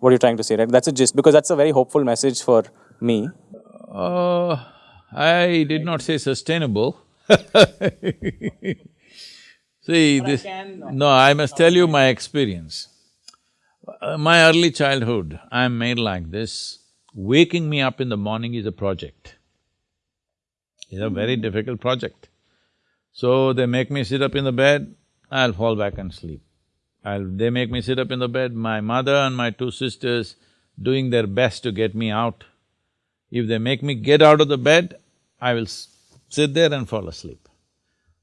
what you're trying to say, right? That's a gist, because that's a very hopeful message for me. Uh, I did not say sustainable See, this… No, I must tell you my experience. Uh, my early childhood, I'm made like this. Waking me up in the morning is a project. It's a very difficult project. So they make me sit up in the bed, I'll fall back and sleep. I'll… they make me sit up in the bed, my mother and my two sisters doing their best to get me out. If they make me get out of the bed, I will sit there and fall asleep.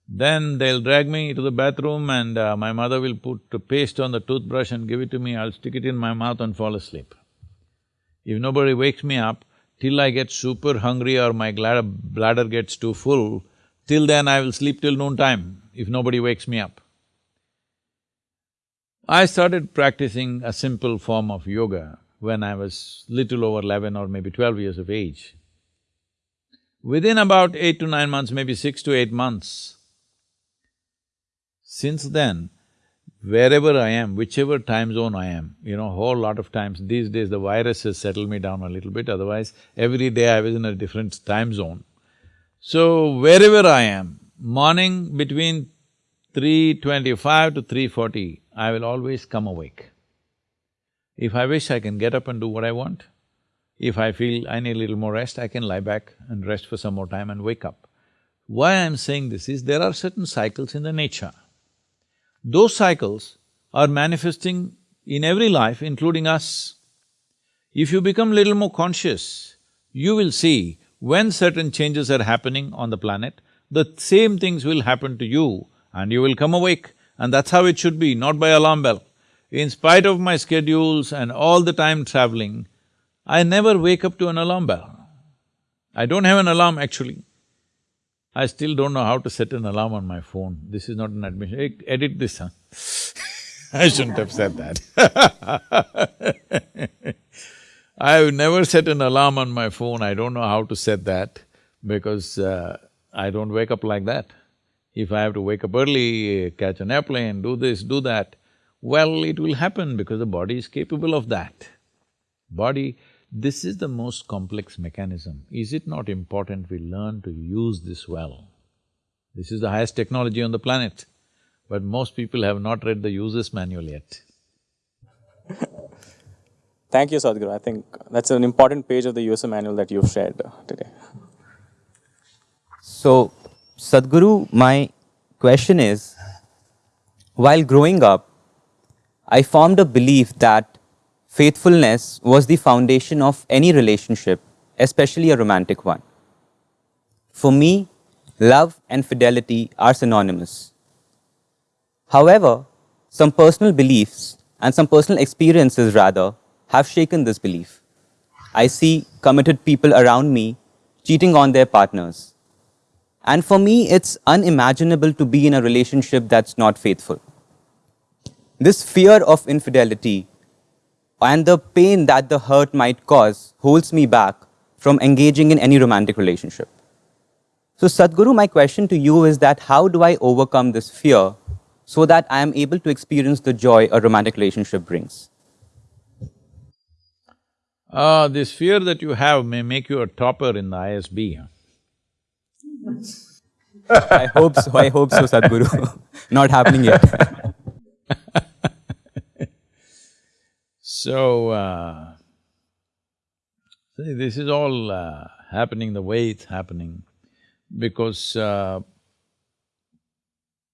Then they'll drag me to the bathroom and uh, my mother will put paste on the toothbrush and give it to me, I'll stick it in my mouth and fall asleep. If nobody wakes me up, till I get super hungry or my bladder gets too full, Till then, I will sleep till noon time if nobody wakes me up. I started practicing a simple form of yoga when I was little over eleven or maybe twelve years of age. Within about eight to nine months, maybe six to eight months, since then, wherever I am, whichever time zone I am, you know, whole lot of times, these days the virus has settled me down a little bit, otherwise every day I was in a different time zone. So, wherever I am, morning between 3.25 to 3.40, I will always come awake. If I wish, I can get up and do what I want. If I feel I need a little more rest, I can lie back and rest for some more time and wake up. Why I'm saying this is, there are certain cycles in the nature. Those cycles are manifesting in every life, including us. If you become little more conscious, you will see when certain changes are happening on the planet, the same things will happen to you and you will come awake and that's how it should be, not by alarm bell. In spite of my schedules and all the time traveling, I never wake up to an alarm bell. I don't have an alarm actually. I still don't know how to set an alarm on my phone. This is not an admission. Hey, edit this, huh? I shouldn't have said that I've never set an alarm on my phone, I don't know how to set that because uh, I don't wake up like that. If I have to wake up early, catch an airplane, do this, do that, well, it will happen because the body is capable of that. Body, this is the most complex mechanism. Is it not important we learn to use this well? This is the highest technology on the planet, but most people have not read the user's manual yet. Thank you, Sadhguru. I think that's an important page of the user manual that you've shared today. So, Sadhguru, my question is, while growing up, I formed a belief that faithfulness was the foundation of any relationship, especially a romantic one. For me, love and fidelity are synonymous. However, some personal beliefs and some personal experiences rather have shaken this belief. I see committed people around me cheating on their partners. And for me, it's unimaginable to be in a relationship that's not faithful. This fear of infidelity and the pain that the hurt might cause holds me back from engaging in any romantic relationship. So Sadhguru, my question to you is that how do I overcome this fear so that I am able to experience the joy a romantic relationship brings? Uh, this fear that you have may make you a topper in the ISB. I hope so, I hope so, Sadhguru. Not happening yet. so, uh, see, this is all uh, happening the way it's happening because uh,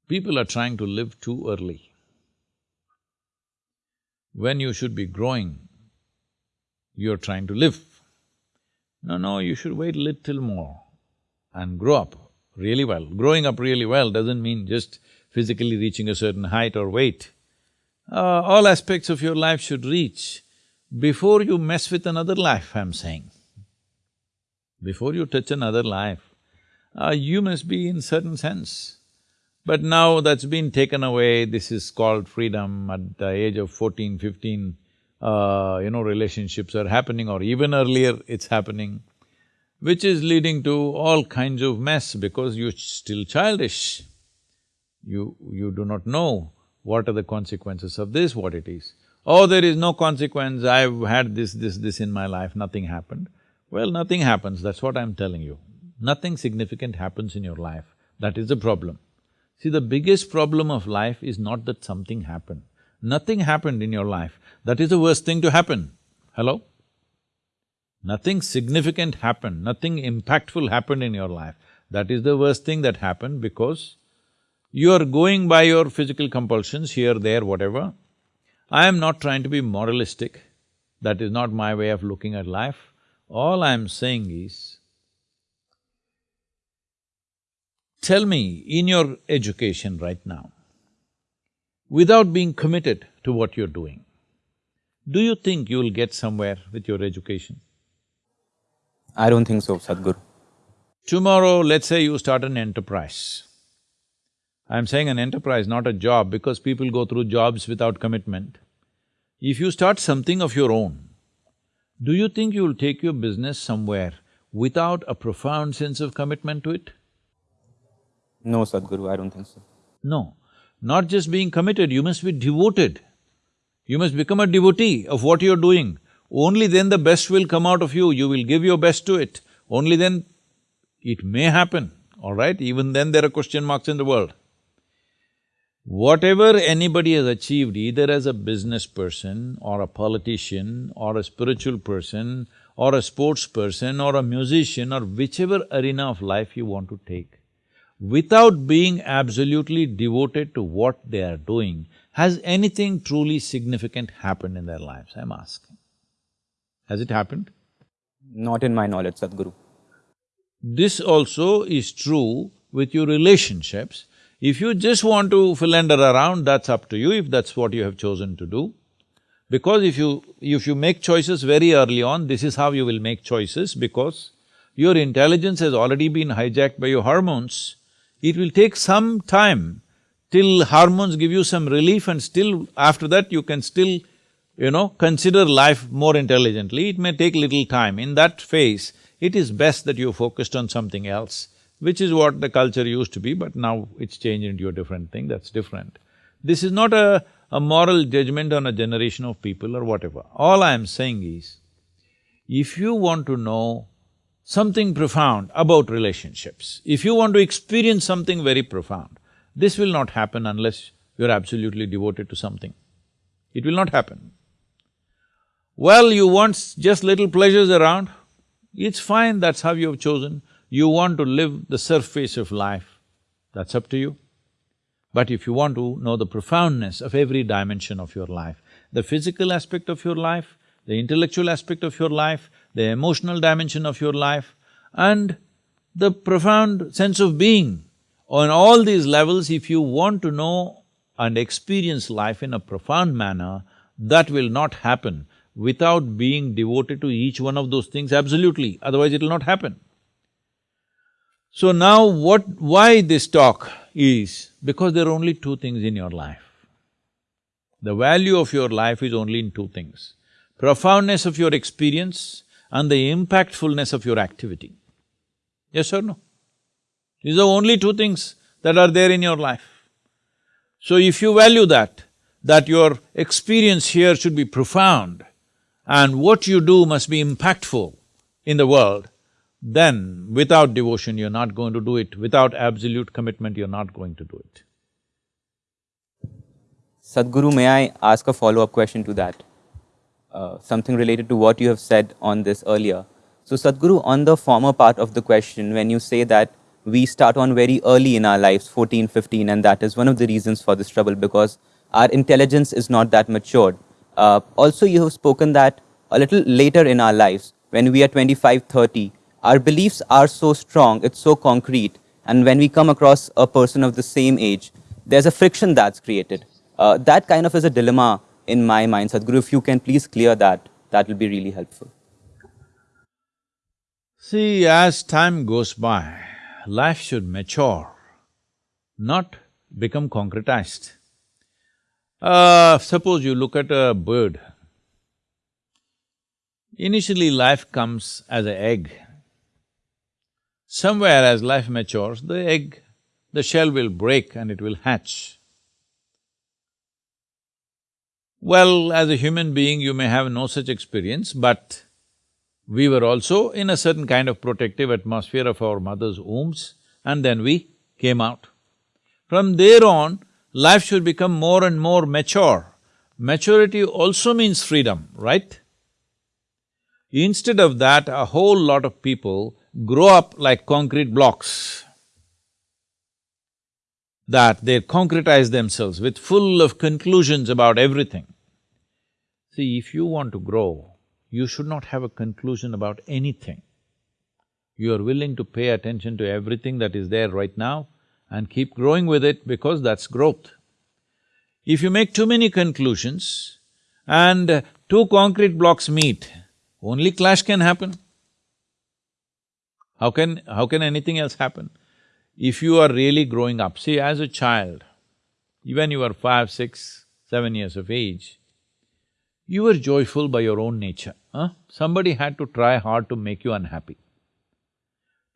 people are trying to live too early. When you should be growing, you're trying to live. No, no, you should wait a little more and grow up really well. Growing up really well doesn't mean just physically reaching a certain height or weight. Uh, all aspects of your life should reach before you mess with another life, I'm saying. Before you touch another life, uh, you must be in certain sense. But now that's been taken away, this is called freedom at the age of fourteen, fifteen, uh, you know, relationships are happening or even earlier it's happening, which is leading to all kinds of mess because you're still childish. You… you do not know what are the consequences of this, what it is. Oh, there is no consequence, I've had this, this, this in my life, nothing happened. Well, nothing happens, that's what I'm telling you. Nothing significant happens in your life, that is the problem. See, the biggest problem of life is not that something happened. Nothing happened in your life, that is the worst thing to happen. Hello? Nothing significant happened, nothing impactful happened in your life. That is the worst thing that happened because you are going by your physical compulsions here, there, whatever. I am not trying to be moralistic, that is not my way of looking at life. All I'm saying is, tell me, in your education right now, without being committed to what you're doing, do you think you'll get somewhere with your education? I don't think so, Sadhguru. Tomorrow, let's say you start an enterprise. I'm saying an enterprise, not a job, because people go through jobs without commitment. If you start something of your own, do you think you'll take your business somewhere without a profound sense of commitment to it? No, Sadhguru, I don't think so. No. Not just being committed, you must be devoted. You must become a devotee of what you're doing. Only then the best will come out of you, you will give your best to it. Only then it may happen, all right? Even then there are question marks in the world. Whatever anybody has achieved, either as a business person or a politician or a spiritual person or a sports person or a musician or whichever arena of life you want to take, without being absolutely devoted to what they are doing, has anything truly significant happened in their lives, I'm asking. Has it happened? Not in my knowledge, Sadhguru. This also is true with your relationships. If you just want to philander around, that's up to you, if that's what you have chosen to do. Because if you… if you make choices very early on, this is how you will make choices because your intelligence has already been hijacked by your hormones. It will take some time till hormones give you some relief and still after that you can still, you know, consider life more intelligently. It may take little time. In that phase, it is best that you focused on something else, which is what the culture used to be, but now it's changed into a different thing, that's different. This is not a, a moral judgment on a generation of people or whatever. All I am saying is, if you want to know something profound about relationships, if you want to experience something very profound, this will not happen unless you're absolutely devoted to something. It will not happen. Well, you want just little pleasures around, it's fine, that's how you have chosen. You want to live the surface of life, that's up to you. But if you want to know the profoundness of every dimension of your life, the physical aspect of your life, the intellectual aspect of your life, the emotional dimension of your life, and the profound sense of being, on all these levels, if you want to know and experience life in a profound manner, that will not happen without being devoted to each one of those things absolutely, otherwise it'll not happen. So now what… why this talk is, because there are only two things in your life. The value of your life is only in two things, profoundness of your experience and the impactfulness of your activity. Yes or no? These are only two things that are there in your life. So if you value that, that your experience here should be profound, and what you do must be impactful in the world, then without devotion you're not going to do it, without absolute commitment you're not going to do it. Sadhguru, may I ask a follow-up question to that? Uh, something related to what you have said on this earlier. So Sadhguru, on the former part of the question, when you say that we start on very early in our lives, 14, 15, and that is one of the reasons for this trouble because our intelligence is not that matured. Uh, also, you have spoken that a little later in our lives, when we are 25, 30, our beliefs are so strong, it's so concrete, and when we come across a person of the same age, there's a friction that's created. Uh, that kind of is a dilemma in my mind. Sadhguru, if you can please clear that, that will be really helpful. See, as time goes by, life should mature, not become concretized. Uh, suppose you look at a bird. Initially life comes as an egg. Somewhere as life matures, the egg, the shell will break and it will hatch. Well, as a human being, you may have no such experience, but we were also in a certain kind of protective atmosphere of our mother's wombs and then we came out. From there on, life should become more and more mature. Maturity also means freedom, right? Instead of that, a whole lot of people grow up like concrete blocks. That they concretize themselves with full of conclusions about everything. See, if you want to grow, you should not have a conclusion about anything. You are willing to pay attention to everything that is there right now, and keep growing with it because that's growth. If you make too many conclusions and two concrete blocks meet, only clash can happen. How can… how can anything else happen? If you are really growing up, see, as a child, when you were five, six, seven years of age, you were joyful by your own nature, huh? Somebody had to try hard to make you unhappy.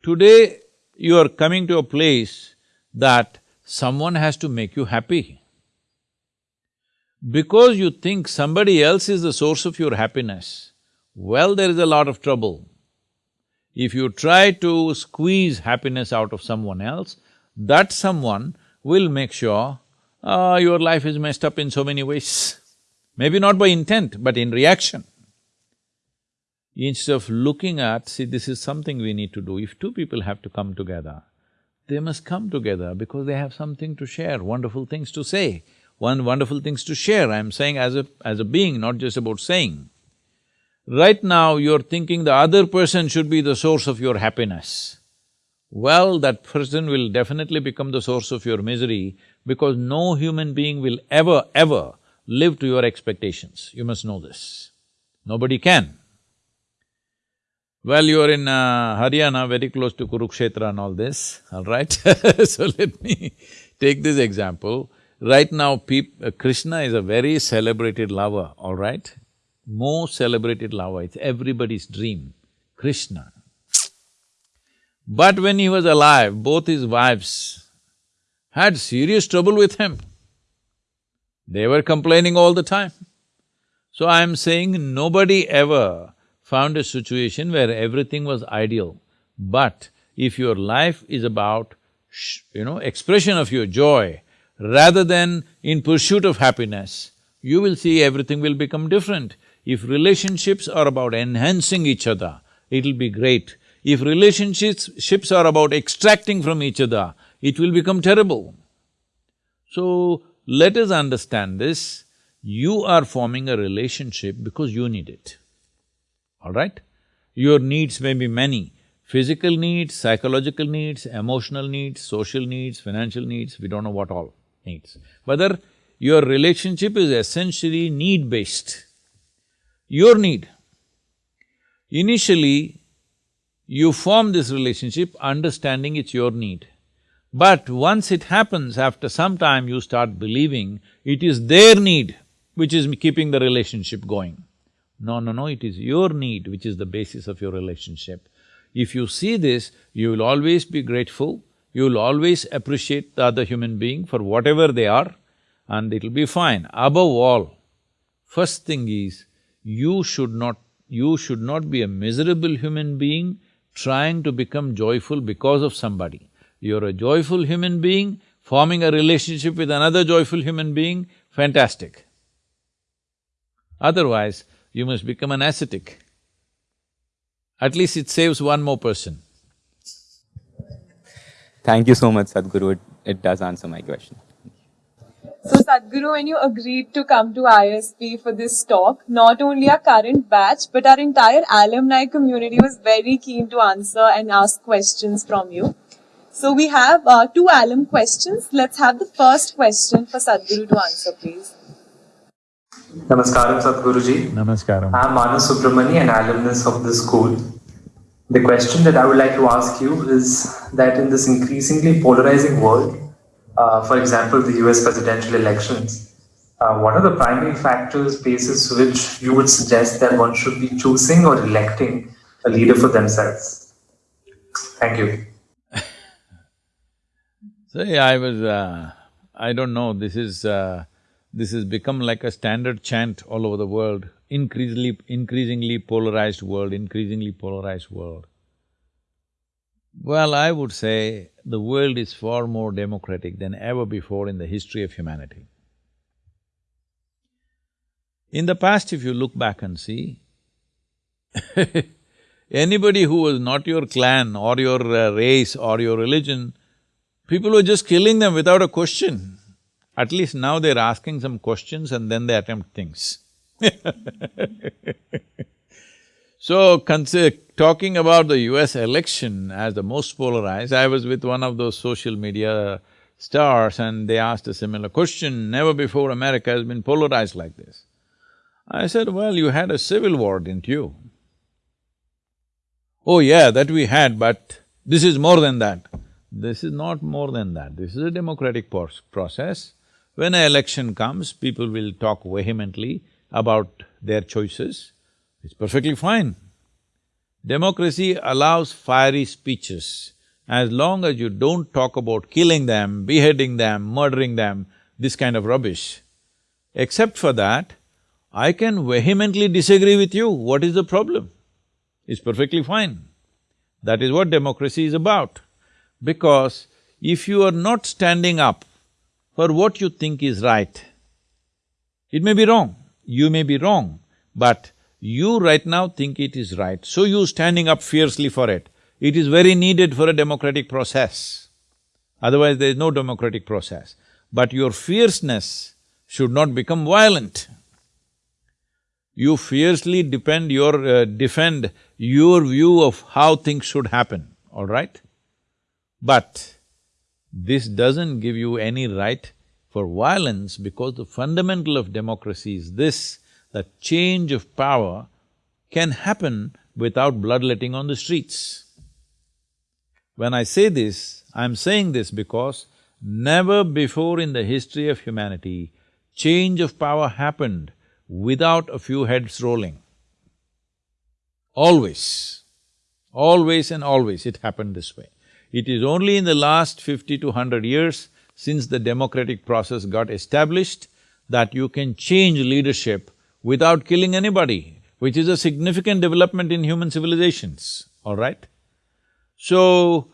Today, you are coming to a place that someone has to make you happy. Because you think somebody else is the source of your happiness, well, there is a lot of trouble. If you try to squeeze happiness out of someone else, that someone will make sure, ah, your life is messed up in so many ways. Maybe not by intent, but in reaction. Instead of looking at, see, this is something we need to do. If two people have to come together, they must come together because they have something to share, wonderful things to say, one wonderful things to share. I'm saying as a… as a being, not just about saying. Right now, you're thinking the other person should be the source of your happiness. Well, that person will definitely become the source of your misery because no human being will ever, ever live to your expectations. You must know this. Nobody can. Well, you are in uh, Haryana, very close to Kurukshetra and all this, all right? so let me take this example. Right now, uh, Krishna is a very celebrated lover, all right? Most celebrated lover, it's everybody's dream, Krishna. But when he was alive, both his wives had serious trouble with him. They were complaining all the time. So I am saying nobody ever found a situation where everything was ideal. But if your life is about, you know, expression of your joy, rather than in pursuit of happiness, you will see everything will become different. If relationships are about enhancing each other, it'll be great. If relationships are about extracting from each other, it will become terrible. So, let us understand this, you are forming a relationship because you need it all right? Your needs may be many, physical needs, psychological needs, emotional needs, social needs, financial needs, we don't know what all needs. Whether your relationship is essentially need-based, your need. Initially, you form this relationship understanding it's your need. But once it happens, after some time you start believing it is their need which is keeping the relationship going. No, no, no, it is your need which is the basis of your relationship. If you see this, you will always be grateful, you will always appreciate the other human being for whatever they are and it'll be fine. Above all, first thing is, you should not… you should not be a miserable human being trying to become joyful because of somebody. You're a joyful human being, forming a relationship with another joyful human being, fantastic. Otherwise, you must become an ascetic. At least it saves one more person. Thank you so much, Sadhguru. It, it does answer my question. So Sadhguru, when you agreed to come to ISB for this talk, not only our current batch, but our entire alumni community was very keen to answer and ask questions from you. So we have uh, two alum questions. Let's have the first question for Sadhguru to answer, please. Namaskaram, Sadhguruji. Namaskaram. I'm Manu Subramani, an alumnus of the school. The question that I would like to ask you is that in this increasingly polarizing world, uh, for example, the US presidential elections, uh, what are the primary factors basis which you would suggest that one should be choosing or electing a leader for themselves? Thank you. See, I was… Uh, I don't know, this is… Uh, this has become like a standard chant all over the world, increasingly… increasingly polarized world, increasingly polarized world. Well, I would say the world is far more democratic than ever before in the history of humanity. In the past, if you look back and see, anybody who was not your clan or your uh, race or your religion, people were just killing them without a question. At least now they're asking some questions and then they attempt things So, talking about the US election as the most polarized, I was with one of those social media stars and they asked a similar question, never before America has been polarized like this. I said, well, you had a civil war, didn't you? oh yeah, that we had, but this is more than that. This is not more than that, this is a democratic process. When an election comes, people will talk vehemently about their choices, it's perfectly fine. Democracy allows fiery speeches. As long as you don't talk about killing them, beheading them, murdering them, this kind of rubbish. Except for that, I can vehemently disagree with you, what is the problem? It's perfectly fine. That is what democracy is about. Because if you are not standing up for what you think is right, it may be wrong, you may be wrong, but you right now think it is right, so you standing up fiercely for it. It is very needed for a democratic process. Otherwise, there is no democratic process. But your fierceness should not become violent. You fiercely defend your… Uh, defend your view of how things should happen, all right? But this doesn't give you any right for violence because the fundamental of democracy is this, that change of power can happen without bloodletting on the streets. When I say this, I'm saying this because never before in the history of humanity change of power happened without a few heads rolling. Always, always and always it happened this way. It is only in the last fifty to hundred years since the democratic process got established that you can change leadership without killing anybody, which is a significant development in human civilizations, all right? So,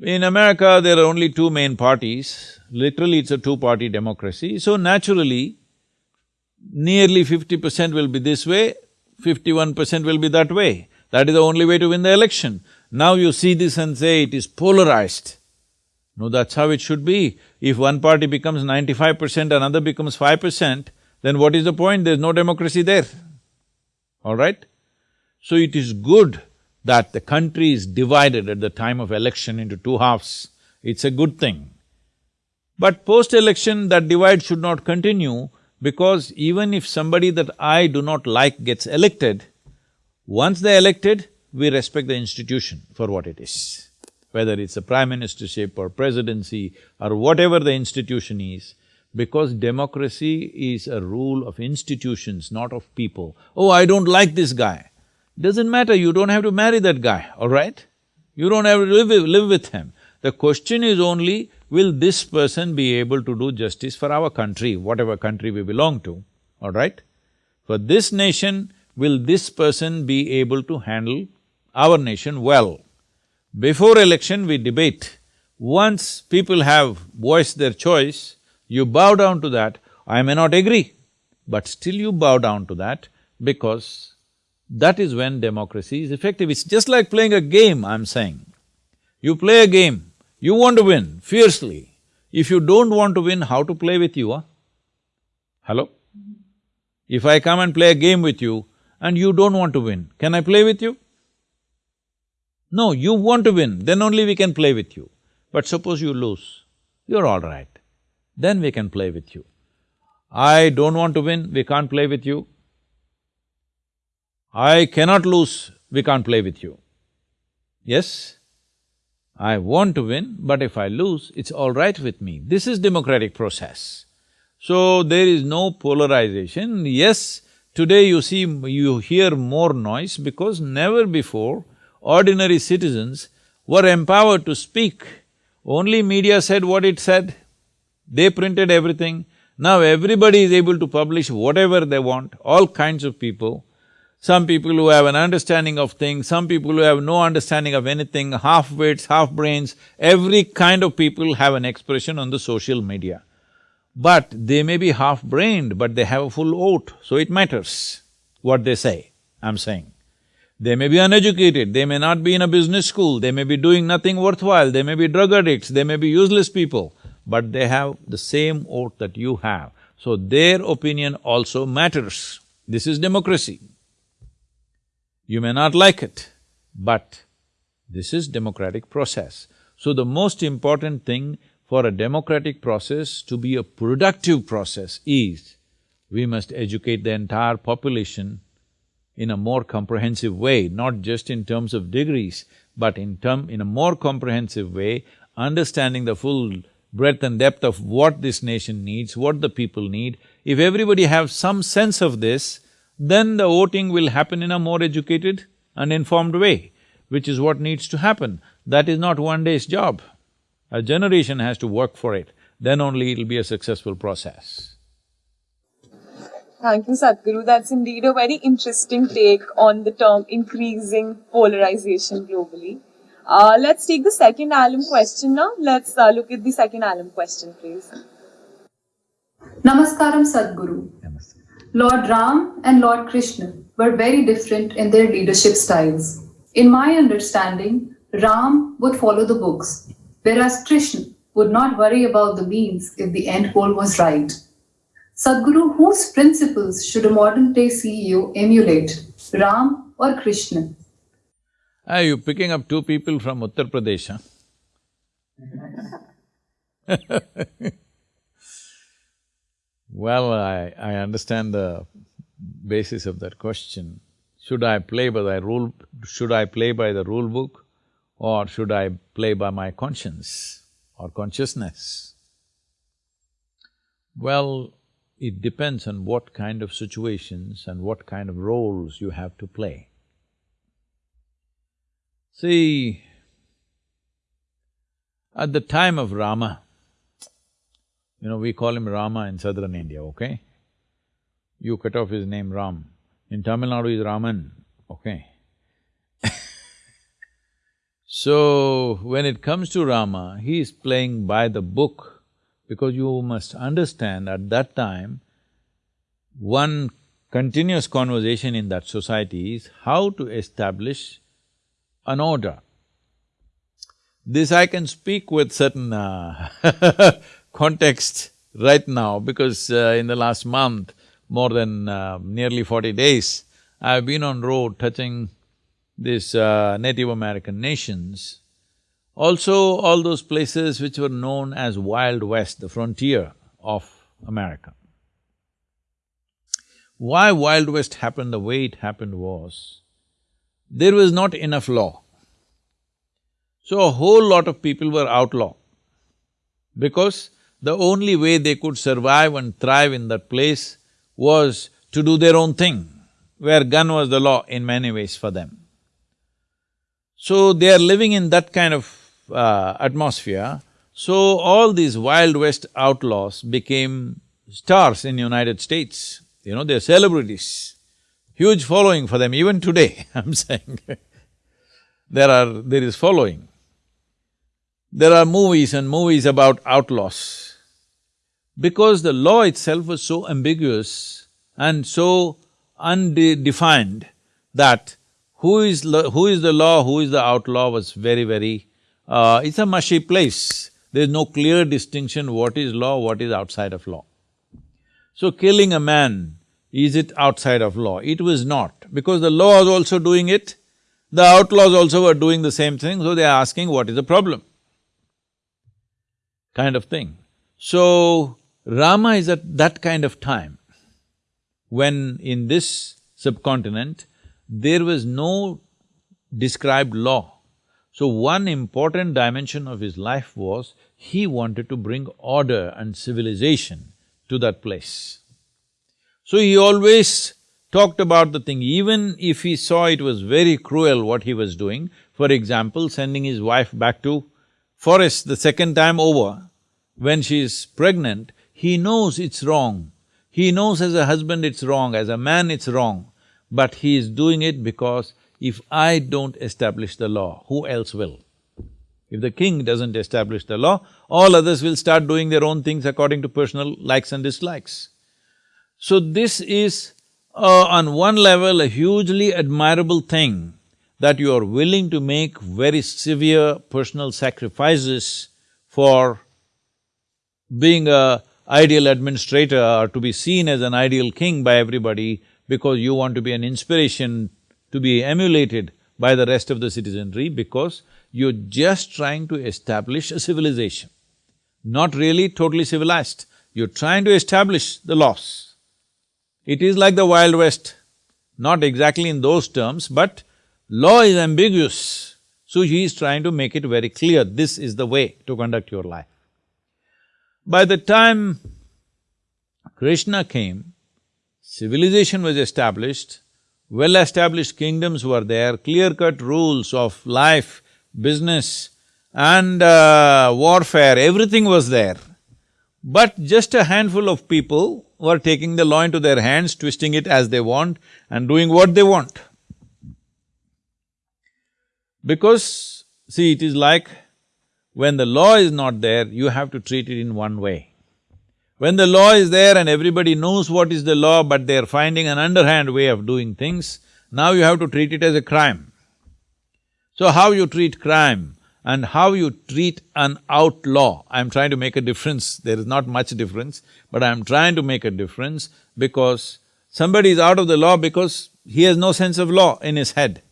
in America, there are only two main parties, literally it's a two-party democracy, so naturally, nearly fifty percent will be this way, fifty-one percent will be that way. That is the only way to win the election. Now you see this and say it is polarized. No, that's how it should be. If one party becomes ninety-five percent, another becomes five percent, then what is the point? There's no democracy there, all right? So it is good that the country is divided at the time of election into two halves, it's a good thing. But post-election, that divide should not continue because even if somebody that I do not like gets elected, once they're elected, we respect the institution for what it is. Whether it's a prime ministership or presidency or whatever the institution is, because democracy is a rule of institutions, not of people. Oh, I don't like this guy. Doesn't matter, you don't have to marry that guy, all right? You don't have to live with, live with him. The question is only, will this person be able to do justice for our country, whatever country we belong to, all right? For this nation, will this person be able to handle our nation well? Before election, we debate. Once people have voiced their choice, you bow down to that, I may not agree, but still you bow down to that because that is when democracy is effective. It's just like playing a game, I'm saying. You play a game, you want to win fiercely. If you don't want to win, how to play with you, huh? Hello? If I come and play a game with you and you don't want to win, can I play with you? No, you want to win, then only we can play with you. But suppose you lose, you're all right then we can play with you. I don't want to win, we can't play with you. I cannot lose, we can't play with you. Yes? I want to win, but if I lose, it's all right with me. This is democratic process. So, there is no polarization. Yes, today you see… you hear more noise because never before ordinary citizens were empowered to speak. Only media said what it said. They printed everything. Now everybody is able to publish whatever they want, all kinds of people. Some people who have an understanding of things, some people who have no understanding of anything, half-wits, half-brains, every kind of people have an expression on the social media. But they may be half-brained, but they have a full vote, so it matters what they say, I'm saying. They may be uneducated, they may not be in a business school, they may be doing nothing worthwhile, they may be drug addicts, they may be useless people but they have the same oath that you have. So their opinion also matters. This is democracy. You may not like it, but this is democratic process. So the most important thing for a democratic process to be a productive process is we must educate the entire population in a more comprehensive way, not just in terms of degrees, but in term… in a more comprehensive way, understanding the full breadth and depth of what this nation needs, what the people need. If everybody have some sense of this, then the voting will happen in a more educated and informed way, which is what needs to happen. That is not one day's job. A generation has to work for it, then only it'll be a successful process. Thank you, Sadhguru. That's indeed a very interesting take on the term increasing polarization globally. Uh, let's take the second alum question now. Let's uh, look at the second alum question, please. Namaskaram Sadhguru. Lord Ram and Lord Krishna were very different in their leadership styles. In my understanding, Ram would follow the books, whereas Krishna would not worry about the means if the end goal was right. Sadhguru, whose principles should a modern day CEO emulate, Ram or Krishna? Are you picking up two people from Uttar Pradesh, huh? well, I… I understand the basis of that question. Should I play by the rule… should I play by the rule book or should I play by my conscience or consciousness? Well, it depends on what kind of situations and what kind of roles you have to play. See, at the time of Rama, you know, we call him Rama in southern India, okay? You cut off his name Ram. In Tamil Nadu is Raman, okay? so, when it comes to Rama, he is playing by the book because you must understand at that time, one continuous conversation in that society is how to establish an order. This I can speak with certain uh context right now because uh, in the last month, more than uh, nearly forty days, I've been on road touching these Native American nations also, all those places which were known as Wild West, the frontier of America. Why Wild West happened the way it happened was, there was not enough law. So a whole lot of people were outlaw because the only way they could survive and thrive in that place was to do their own thing, where gun was the law in many ways for them. So they are living in that kind of uh, atmosphere, so all these Wild West outlaws became stars in United States, you know, they're celebrities. Huge following for them, even today, I'm saying there are… there is following. There are movies and movies about outlaws. Because the law itself was so ambiguous and so undefined that who is… who is the law, who is the outlaw was very, very uh, it's a mushy place. There's no clear distinction what is law, what is outside of law. So killing a man, is it outside of law? It was not, because the law was also doing it, the outlaws also were doing the same thing, so they're asking what is the problem? Kind of thing. So, Rama is at that kind of time, when in this subcontinent, there was no described law. So one important dimension of his life was he wanted to bring order and civilization to that place. So he always talked about the thing, even if he saw it was very cruel what he was doing, for example, sending his wife back to forest the second time over, when she is pregnant, he knows it's wrong. He knows as a husband it's wrong, as a man it's wrong, but he is doing it because if I don't establish the law, who else will? If the king doesn't establish the law, all others will start doing their own things according to personal likes and dislikes. So this is, uh, on one level, a hugely admirable thing that you are willing to make very severe personal sacrifices for being a ideal administrator or to be seen as an ideal king by everybody because you want to be an inspiration to be emulated by the rest of the citizenry because you're just trying to establish a civilization. Not really totally civilized, you're trying to establish the laws. It is like the Wild West, not exactly in those terms, but law is ambiguous. So he is trying to make it very clear, this is the way to conduct your life. By the time Krishna came, civilization was established, well-established kingdoms were there, clear-cut rules of life, business and uh, warfare, everything was there. But just a handful of people were taking the law into their hands, twisting it as they want and doing what they want. Because, see, it is like when the law is not there, you have to treat it in one way. When the law is there and everybody knows what is the law, but they're finding an underhand way of doing things, now you have to treat it as a crime. So how you treat crime and how you treat an outlaw, I'm trying to make a difference, there is not much difference, but I'm trying to make a difference because somebody is out of the law because he has no sense of law in his head.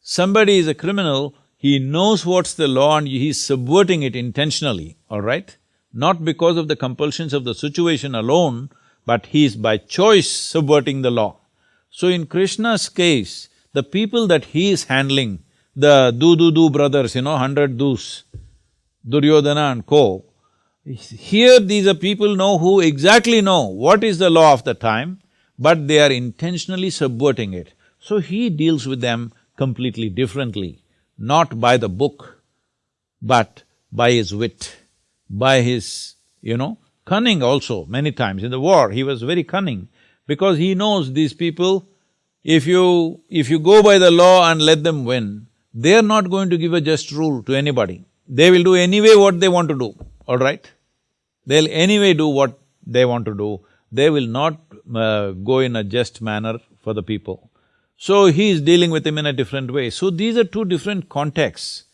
Somebody is a criminal, he knows what's the law and he's subverting it intentionally, all right? Not because of the compulsions of the situation alone, but he is by choice subverting the law. So in Krishna's case, the people that he is handling the do-do-do brothers, you know, hundred doos, Duryodhana and co. Here these are people know who exactly know what is the law of the time, but they are intentionally subverting it. So he deals with them completely differently, not by the book, but by his wit, by his, you know, cunning also many times. In the war, he was very cunning because he knows these people, if you… if you go by the law and let them win, they are not going to give a just rule to anybody. They will do anyway what they want to do, all right? They'll anyway do what they want to do. They will not uh, go in a just manner for the people. So he is dealing with him in a different way. So these are two different contexts.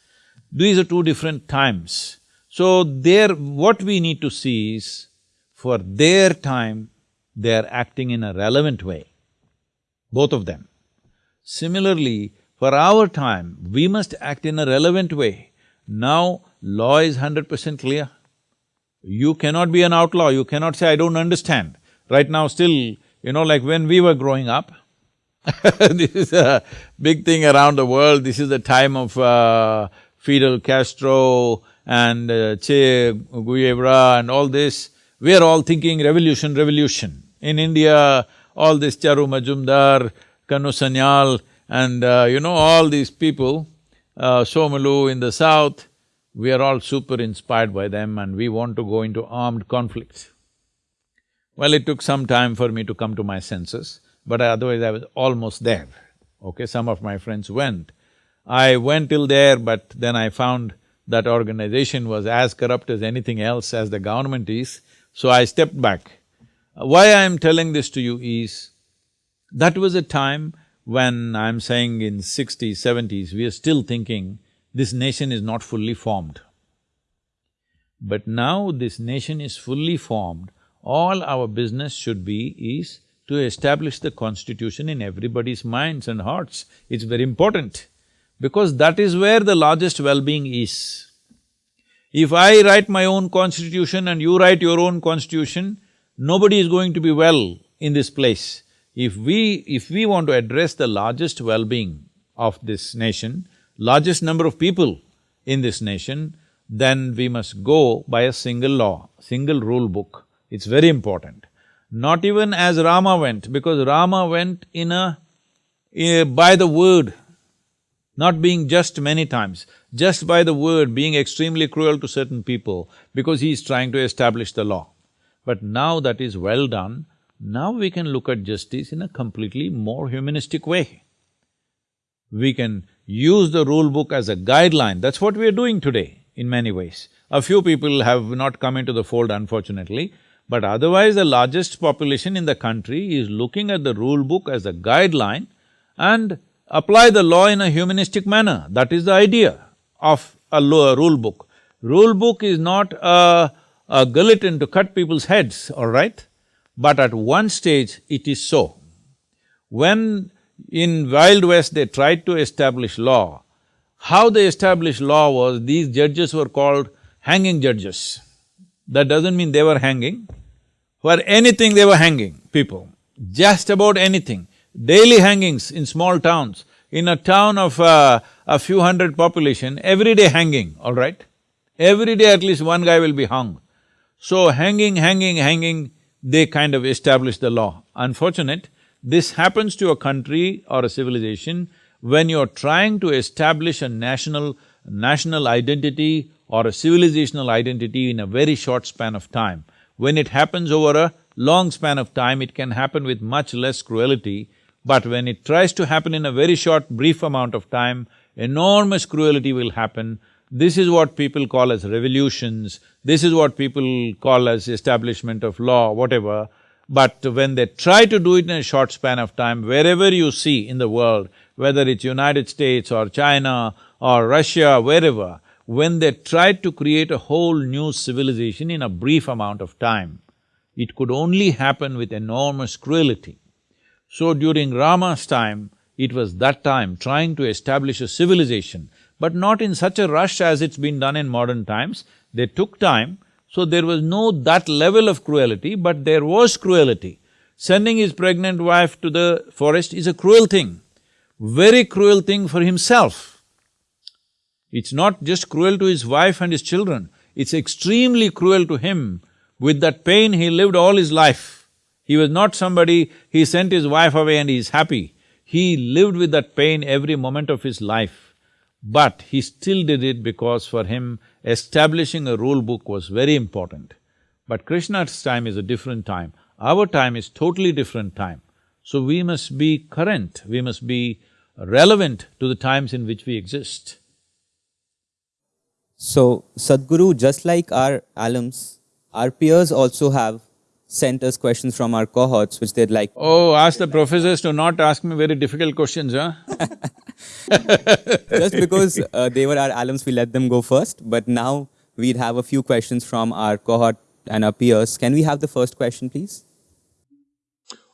These are two different times. So there… what we need to see is, for their time, they are acting in a relevant way, both of them. Similarly, for our time, we must act in a relevant way. Now, law is hundred percent clear. You cannot be an outlaw, you cannot say, I don't understand. Right now still, you know, like when we were growing up, this is a big thing around the world, this is the time of uh, Fidel Castro and uh, Che Guevara and all this. We are all thinking revolution, revolution. In India, all this Charu Majumdar, Kanu Sanyal, and uh, you know, all these people, uh, Somalu in the south, we are all super inspired by them and we want to go into armed conflicts. Well, it took some time for me to come to my senses, but otherwise I was almost there. Okay, some of my friends went. I went till there, but then I found that organization was as corrupt as anything else as the government is, so I stepped back. Why I am telling this to you is, that was a time when I'm saying in sixties, seventies, we are still thinking this nation is not fully formed. But now this nation is fully formed, all our business should be is to establish the constitution in everybody's minds and hearts. It's very important because that is where the largest well-being is. If I write my own constitution and you write your own constitution, nobody is going to be well in this place. If we… if we want to address the largest well-being of this nation, largest number of people in this nation, then we must go by a single law, single rule book. It's very important. Not even as Rama went, because Rama went in a… a by the word, not being just many times, just by the word, being extremely cruel to certain people because he is trying to establish the law. But now that is well done, now we can look at justice in a completely more humanistic way. We can use the rule book as a guideline, that's what we are doing today in many ways. A few people have not come into the fold unfortunately, but otherwise the largest population in the country is looking at the rule book as a guideline and apply the law in a humanistic manner. That is the idea of a law, rule book. Rule book is not a, a guillotine to cut people's heads, all right? But at one stage it is so. When in Wild West they tried to establish law, how they established law was these judges were called hanging judges. That doesn't mean they were hanging, for anything they were hanging people, just about anything. daily hangings in small towns. In a town of uh, a few hundred population, every day hanging, all right? Every day at least one guy will be hung. So hanging, hanging, hanging, they kind of establish the law. Unfortunate, this happens to a country or a civilization when you're trying to establish a national… national identity or a civilizational identity in a very short span of time. When it happens over a long span of time, it can happen with much less cruelty, but when it tries to happen in a very short, brief amount of time, enormous cruelty will happen. This is what people call as revolutions, this is what people call as establishment of law, whatever. But when they try to do it in a short span of time, wherever you see in the world, whether it's United States or China or Russia, wherever, when they tried to create a whole new civilization in a brief amount of time, it could only happen with enormous cruelty. So during Rama's time, it was that time trying to establish a civilization, but not in such a rush as it's been done in modern times. They took time, so there was no that level of cruelty, but there was cruelty. Sending his pregnant wife to the forest is a cruel thing, very cruel thing for himself. It's not just cruel to his wife and his children, it's extremely cruel to him. With that pain, he lived all his life. He was not somebody, he sent his wife away and he's happy. He lived with that pain every moment of his life. But he still did it because for him, establishing a rule book was very important. But Krishna's time is a different time. Our time is totally different time. So we must be current, we must be relevant to the times in which we exist. So, Sadhguru, just like our alums, our peers also have sent us questions from our cohorts which they'd like… Oh, ask the professors to not ask me very difficult questions, huh? just because uh, they were our alums, we let them go first, but now we'd have a few questions from our cohort and our peers. Can we have the first question, please?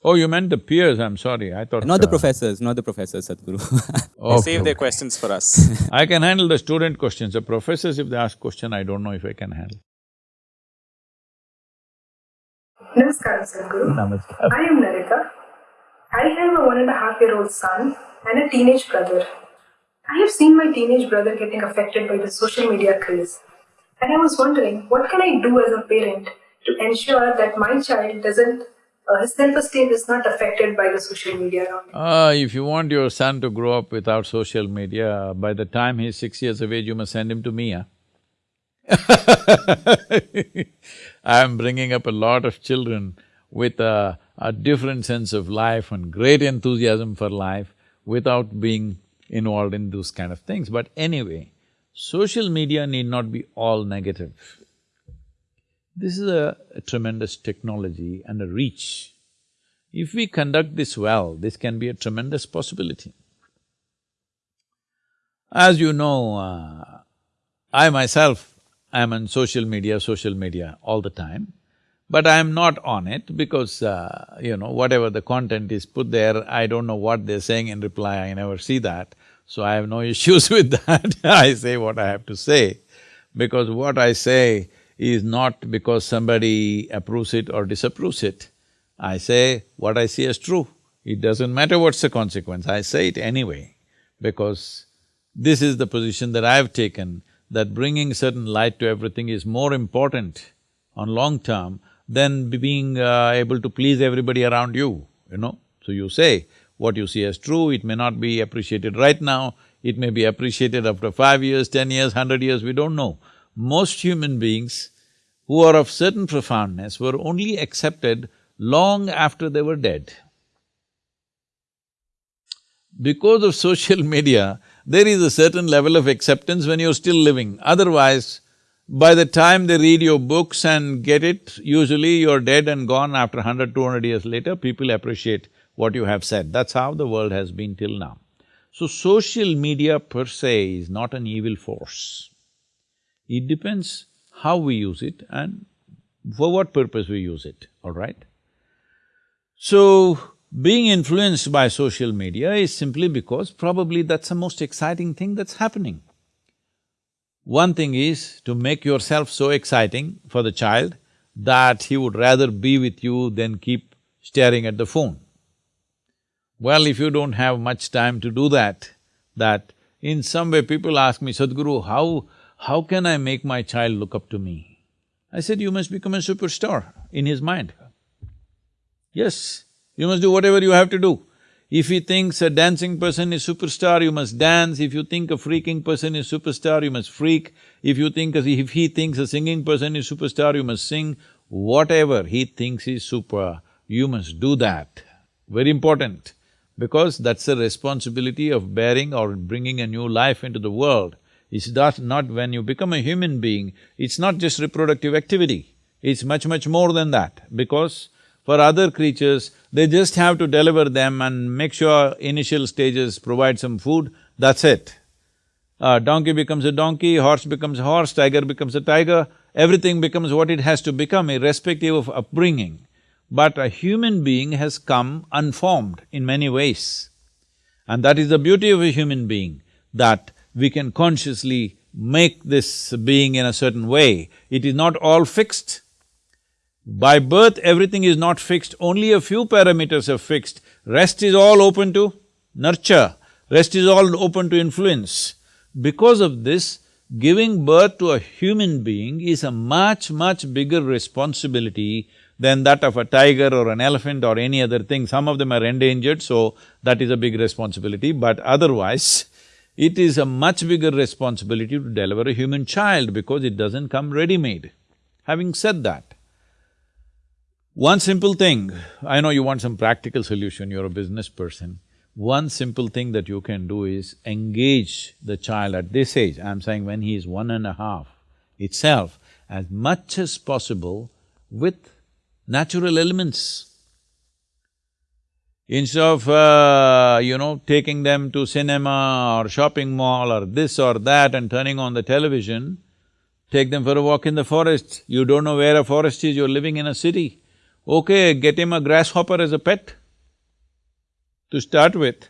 Oh, you meant the peers, I'm sorry, I thought… Not the uh, professors, not the professors, Sadhguru. okay. Save their questions for us. I can handle the student questions, the professors if they ask question, I don't know if I can handle. Namaskar, Sadhguru. Namaskar. I am Narita. I have a one and a half year old son and a teenage brother. I have seen my teenage brother getting affected by the social media craze. And I was wondering, what can I do as a parent to ensure that my child doesn't uh, his self-esteem is not affected by the social media around him. Uh, if you want your son to grow up without social media, by the time he's six years of age, you must send him to me, huh? I'm bringing up a lot of children with a, a different sense of life and great enthusiasm for life without being involved in those kind of things. But anyway, social media need not be all negative. This is a, a tremendous technology and a reach. If we conduct this well, this can be a tremendous possibility. As you know, uh, I myself am on social media, social media all the time, but I am not on it because, uh, you know, whatever the content is put there, I don't know what they're saying in reply, I never see that, so I have no issues with that I say what I have to say, because what I say is not because somebody approves it or disapproves it. I say what I see as true. It doesn't matter what's the consequence, I say it anyway, because this is the position that I've taken, that bringing certain light to everything is more important on long term than being uh, able to please everybody around you, you know. So you say what you see as true, it may not be appreciated right now, it may be appreciated after five years, ten years, hundred years, we don't know most human beings who are of certain profoundness were only accepted long after they were dead. Because of social media, there is a certain level of acceptance when you're still living. Otherwise, by the time they read your books and get it, usually you're dead and gone after hundred, two hundred years later, people appreciate what you have said. That's how the world has been till now. So social media per se is not an evil force. It depends how we use it and for what purpose we use it, all right? So, being influenced by social media is simply because probably that's the most exciting thing that's happening. One thing is to make yourself so exciting for the child that he would rather be with you than keep staring at the phone. Well, if you don't have much time to do that, that in some way people ask me, Sadhguru, how, how can I make my child look up to me? I said, you must become a superstar in his mind. Yes, you must do whatever you have to do. If he thinks a dancing person is superstar, you must dance. If you think a freaking person is superstar, you must freak. If you think… if he thinks a singing person is superstar, you must sing. Whatever he thinks is super, you must do that. Very important, because that's the responsibility of bearing or bringing a new life into the world. It's not, not when you become a human being, it's not just reproductive activity, it's much, much more than that, because for other creatures, they just have to deliver them and make sure initial stages provide some food, that's it. A donkey becomes a donkey, horse becomes a horse, tiger becomes a tiger, everything becomes what it has to become irrespective of upbringing. But a human being has come unformed in many ways. And that is the beauty of a human being, that we can consciously make this being in a certain way. It is not all fixed. By birth, everything is not fixed, only a few parameters are fixed. Rest is all open to nurture, rest is all open to influence. Because of this, giving birth to a human being is a much, much bigger responsibility than that of a tiger or an elephant or any other thing. Some of them are endangered, so that is a big responsibility, but otherwise, it is a much bigger responsibility to deliver a human child because it doesn't come ready-made. Having said that, one simple thing, I know you want some practical solution, you're a business person. One simple thing that you can do is engage the child at this age, I'm saying when he is one and a half itself, as much as possible with natural elements. Instead of, uh, you know, taking them to cinema or shopping mall or this or that and turning on the television, take them for a walk in the forest. You don't know where a forest is, you're living in a city. Okay, get him a grasshopper as a pet to start with,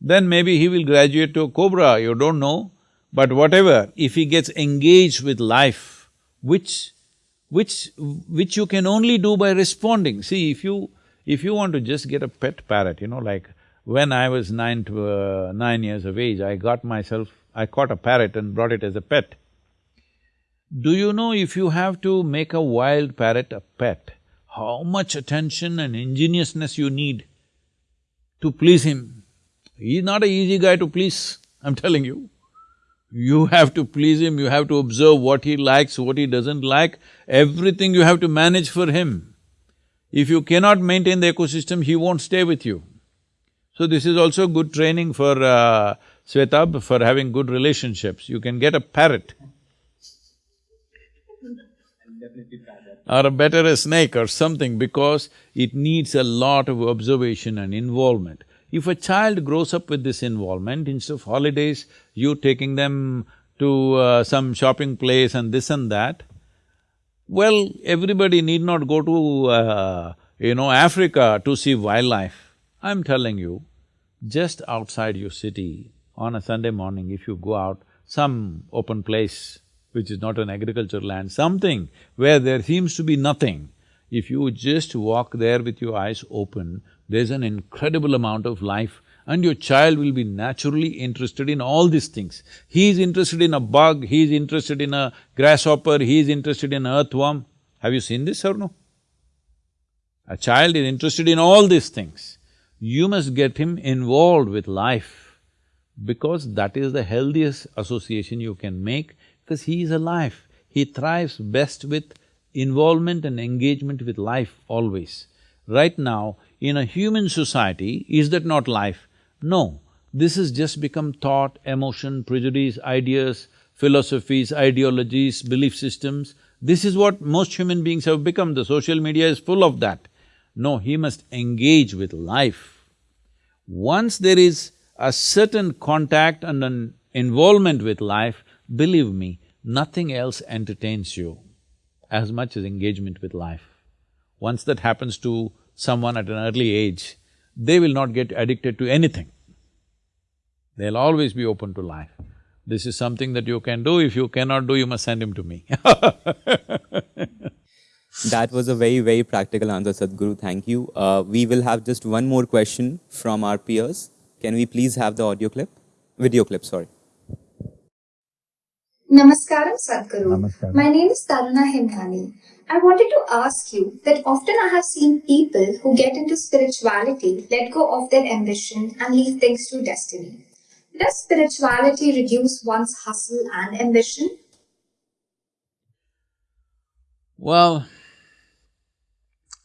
then maybe he will graduate to a cobra, you don't know. But whatever, if he gets engaged with life, which… which… which you can only do by responding. See, if you… if you want to just get a pet parrot, you know, like when I was nine to… Uh, nine years of age, I got myself… I caught a parrot and brought it as a pet. Do you know if you have to make a wild parrot a pet, how much attention and ingeniousness you need to please him. He's not a easy guy to please, I'm telling you. You have to please him, you have to observe what he likes, what he doesn't like, everything you have to manage for him. If you cannot maintain the ecosystem, he won't stay with you. So this is also good training for uh, Svetab, for having good relationships. You can get a parrot or a better a snake or something because it needs a lot of observation and involvement. If a child grows up with this involvement, instead of holidays, you taking them to uh, some shopping place and this and that, well, everybody need not go to, uh, you know, Africa to see wildlife. I'm telling you, just outside your city, on a Sunday morning, if you go out, some open place, which is not an agricultural land, something where there seems to be nothing, if you just walk there with your eyes open, there's an incredible amount of life and your child will be naturally interested in all these things. He is interested in a bug, he is interested in a grasshopper, he is interested in earthworm. Have you seen this or no? A child is interested in all these things. You must get him involved with life because that is the healthiest association you can make because he is alive. He thrives best with involvement and engagement with life always. Right now, in a human society, is that not life? No, this has just become thought, emotion, prejudice, ideas, philosophies, ideologies, belief systems. This is what most human beings have become, the social media is full of that. No, he must engage with life. Once there is a certain contact and an involvement with life, Believe me, nothing else entertains you as much as engagement with life. Once that happens to someone at an early age, they will not get addicted to anything. They'll always be open to life. This is something that you can do, if you cannot do, you must send him to me That was a very, very practical answer, Sadhguru. Thank you. Uh, we will have just one more question from our peers. Can we please have the audio clip? Video clip, sorry. Namaskaram Sadhguru. My name is Taruna Himnani. I wanted to ask you that often I have seen people who get into spirituality let go of their ambition and leave things to destiny. Does spirituality reduce one's hustle and ambition? Well,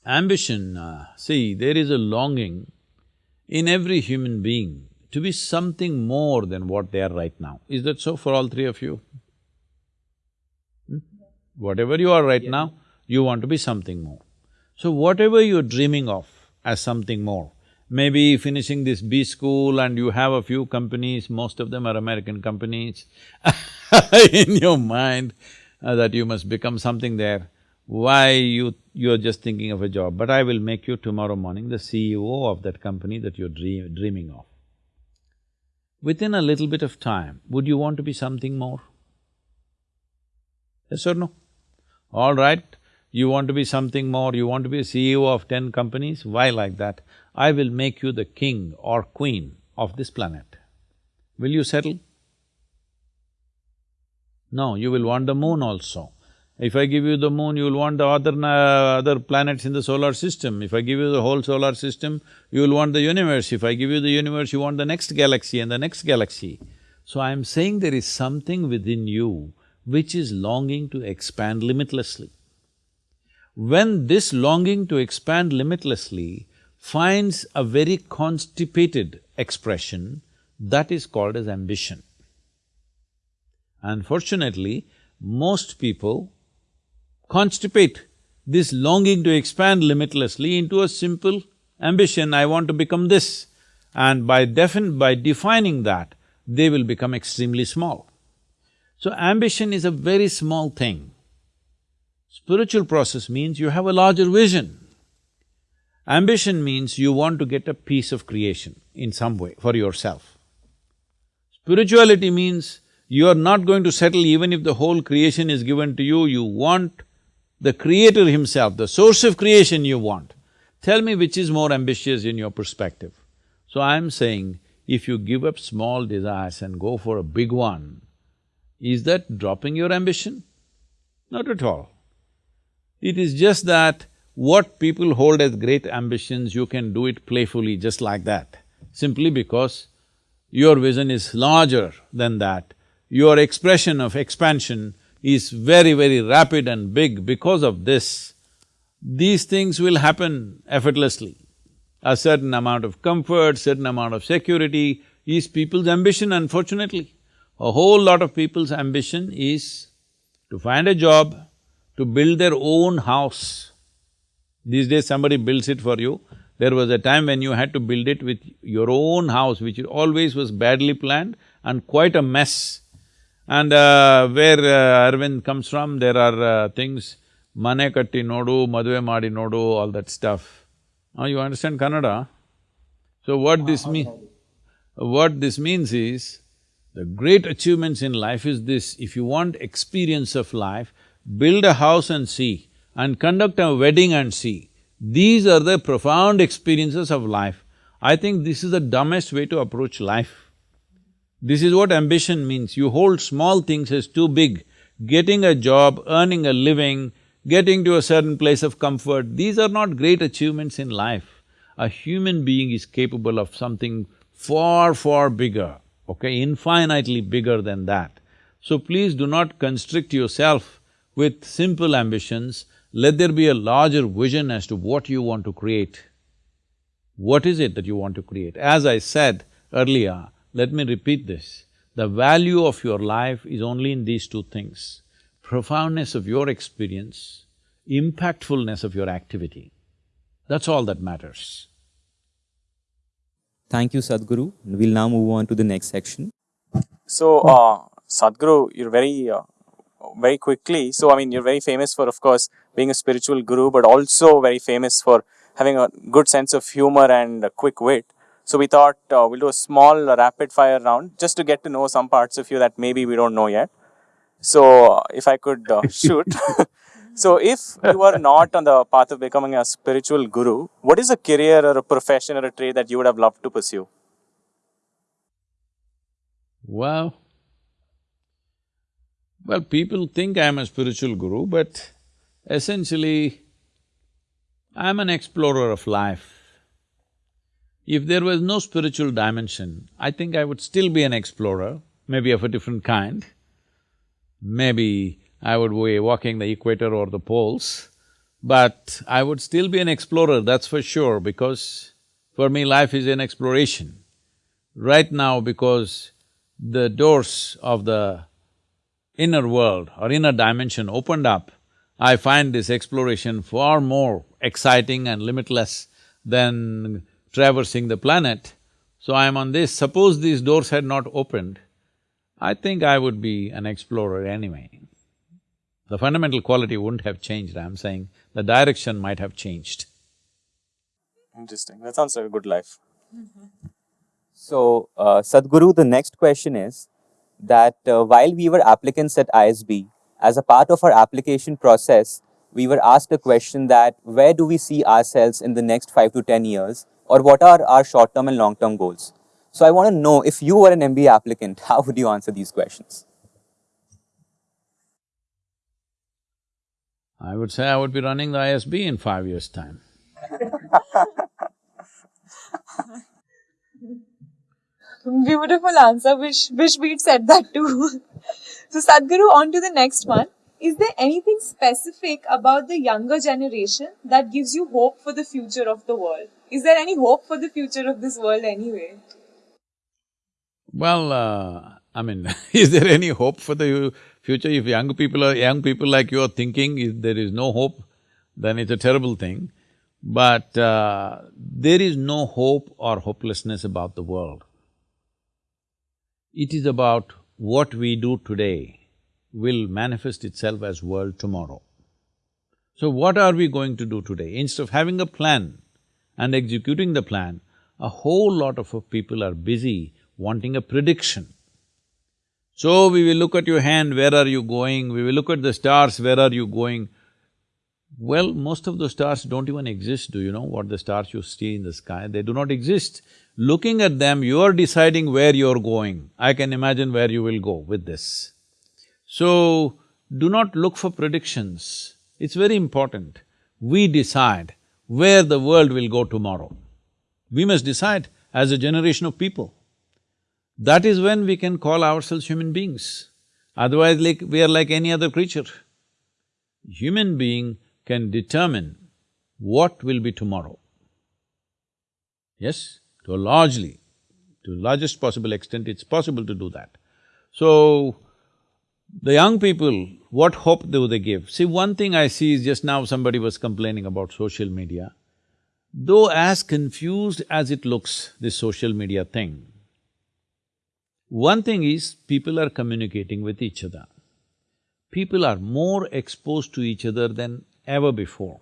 ambition, uh, see, there is a longing in every human being to be something more than what they are right now. Is that so for all three of you? Whatever you are right now, you want to be something more. So whatever you're dreaming of as something more, maybe finishing this B school and you have a few companies, most of them are American companies in your mind uh, that you must become something there, why you… you're just thinking of a job, but I will make you tomorrow morning the CEO of that company that you're dream, dreaming of. Within a little bit of time, would you want to be something more? Yes or no? All right, you want to be something more, you want to be a CEO of ten companies, why like that? I will make you the king or queen of this planet. Will you settle? No, you will want the moon also. If I give you the moon, you will want the other… Uh, other planets in the solar system. If I give you the whole solar system, you will want the universe. If I give you the universe, you want the next galaxy and the next galaxy. So I'm saying there is something within you which is longing to expand limitlessly. When this longing to expand limitlessly finds a very constipated expression, that is called as ambition. Unfortunately, most people constipate this longing to expand limitlessly into a simple ambition, I want to become this. And by defin… by defining that, they will become extremely small. So ambition is a very small thing. Spiritual process means you have a larger vision. Ambition means you want to get a piece of creation in some way for yourself. Spirituality means you are not going to settle even if the whole creation is given to you, you want the creator himself, the source of creation you want. Tell me which is more ambitious in your perspective. So I'm saying, if you give up small desires and go for a big one, is that dropping your ambition? Not at all. It is just that what people hold as great ambitions, you can do it playfully just like that, simply because your vision is larger than that. Your expression of expansion is very, very rapid and big because of this, these things will happen effortlessly. A certain amount of comfort, certain amount of security is people's ambition, unfortunately. A whole lot of people's ambition is to find a job, to build their own house. These days somebody builds it for you. There was a time when you had to build it with your own house, which always was badly planned and quite a mess. And uh, where uh, Arvind comes from, there are uh, things, mane katti nodu, madve madi nodu, all that stuff. Now you understand Kannada? So what this mean… what this means is, the great achievements in life is this, if you want experience of life, build a house and see, and conduct a wedding and see. These are the profound experiences of life. I think this is the dumbest way to approach life. This is what ambition means, you hold small things as too big. Getting a job, earning a living, getting to a certain place of comfort, these are not great achievements in life. A human being is capable of something far, far bigger, okay, infinitely bigger than that. So please do not constrict yourself with simple ambitions, let there be a larger vision as to what you want to create. What is it that you want to create? As I said earlier, let me repeat this, the value of your life is only in these two things, profoundness of your experience, impactfulness of your activity. That's all that matters. Thank you, Sadhguru. We'll now move on to the next section. So, uh, Sadhguru, you're very, uh, very quickly, so I mean, you're very famous for, of course, being a spiritual guru, but also very famous for having a good sense of humor and a quick wit. So we thought uh, we'll do a small rapid fire round just to get to know some parts of you that maybe we don't know yet. So if I could uh, shoot. So, if you are not on the path of becoming a spiritual guru, what is a career or a profession or a trade that you would have loved to pursue? Well, well, people think I'm a spiritual guru, but essentially, I'm an explorer of life. If there was no spiritual dimension, I think I would still be an explorer, maybe of a different kind. Maybe I would be walking the equator or the poles, but I would still be an explorer, that's for sure, because for me life is an exploration. Right now, because the doors of the inner world or inner dimension opened up, I find this exploration far more exciting and limitless than traversing the planet. So I'm on this, suppose these doors had not opened, I think I would be an explorer anyway. The fundamental quality wouldn't have changed, I'm saying the direction might have changed. Interesting. That sounds like a good life. So, uh, Sadhguru, the next question is that uh, while we were applicants at ISB, as a part of our application process, we were asked a question that where do we see ourselves in the next five to ten years, or what are our short term and long term goals? So, I want to know if you were an MBA applicant, how would you answer these questions? I would say I would be running the ISB in five years' time. Beautiful answer. Wish wish we'd said that too. so Sadhguru, on to the next one. Is there anything specific about the younger generation that gives you hope for the future of the world? Is there any hope for the future of this world anyway? Well, uh, I mean, is there any hope for the future? If young people are… young people like you are thinking if there is no hope, then it's a terrible thing. But uh, there is no hope or hopelessness about the world. It is about what we do today will manifest itself as world tomorrow. So what are we going to do today? Instead of having a plan and executing the plan, a whole lot of people are busy wanting a prediction. So we will look at your hand, where are you going? We will look at the stars, where are you going? Well, most of the stars don't even exist, do you know what the stars you see in the sky? They do not exist. Looking at them, you are deciding where you're going. I can imagine where you will go with this. So, do not look for predictions. It's very important. We decide where the world will go tomorrow. We must decide as a generation of people. That is when we can call ourselves human beings. Otherwise, like we are like any other creature. Human being can determine what will be tomorrow. Yes? to a largely, to the largest possible extent, it's possible to do that. So, the young people, what hope do they give? See, one thing I see is just now somebody was complaining about social media. Though as confused as it looks, this social media thing, one thing is people are communicating with each other. People are more exposed to each other than ever before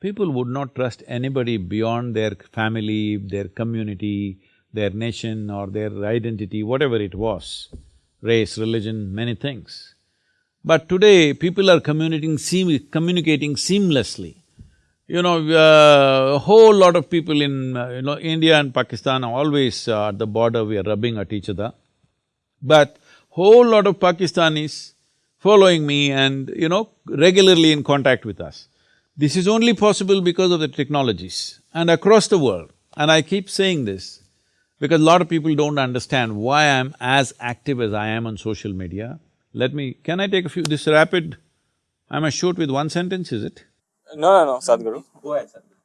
people would not trust anybody beyond their family, their community, their nation or their identity, whatever it was, race, religion, many things. But today, people are communicating, communicating seamlessly. You know, uh, a whole lot of people in, uh, you know, India and Pakistan are always uh, at the border, we are rubbing at each other. But whole lot of Pakistanis following me and, you know, regularly in contact with us. This is only possible because of the technologies and across the world. And I keep saying this because a lot of people don't understand why I'm as active as I am on social media. Let me… can I take a few… this rapid… I must shoot with one sentence, is it? No, no, no, Sadhguru. Go ahead, Sadhguru.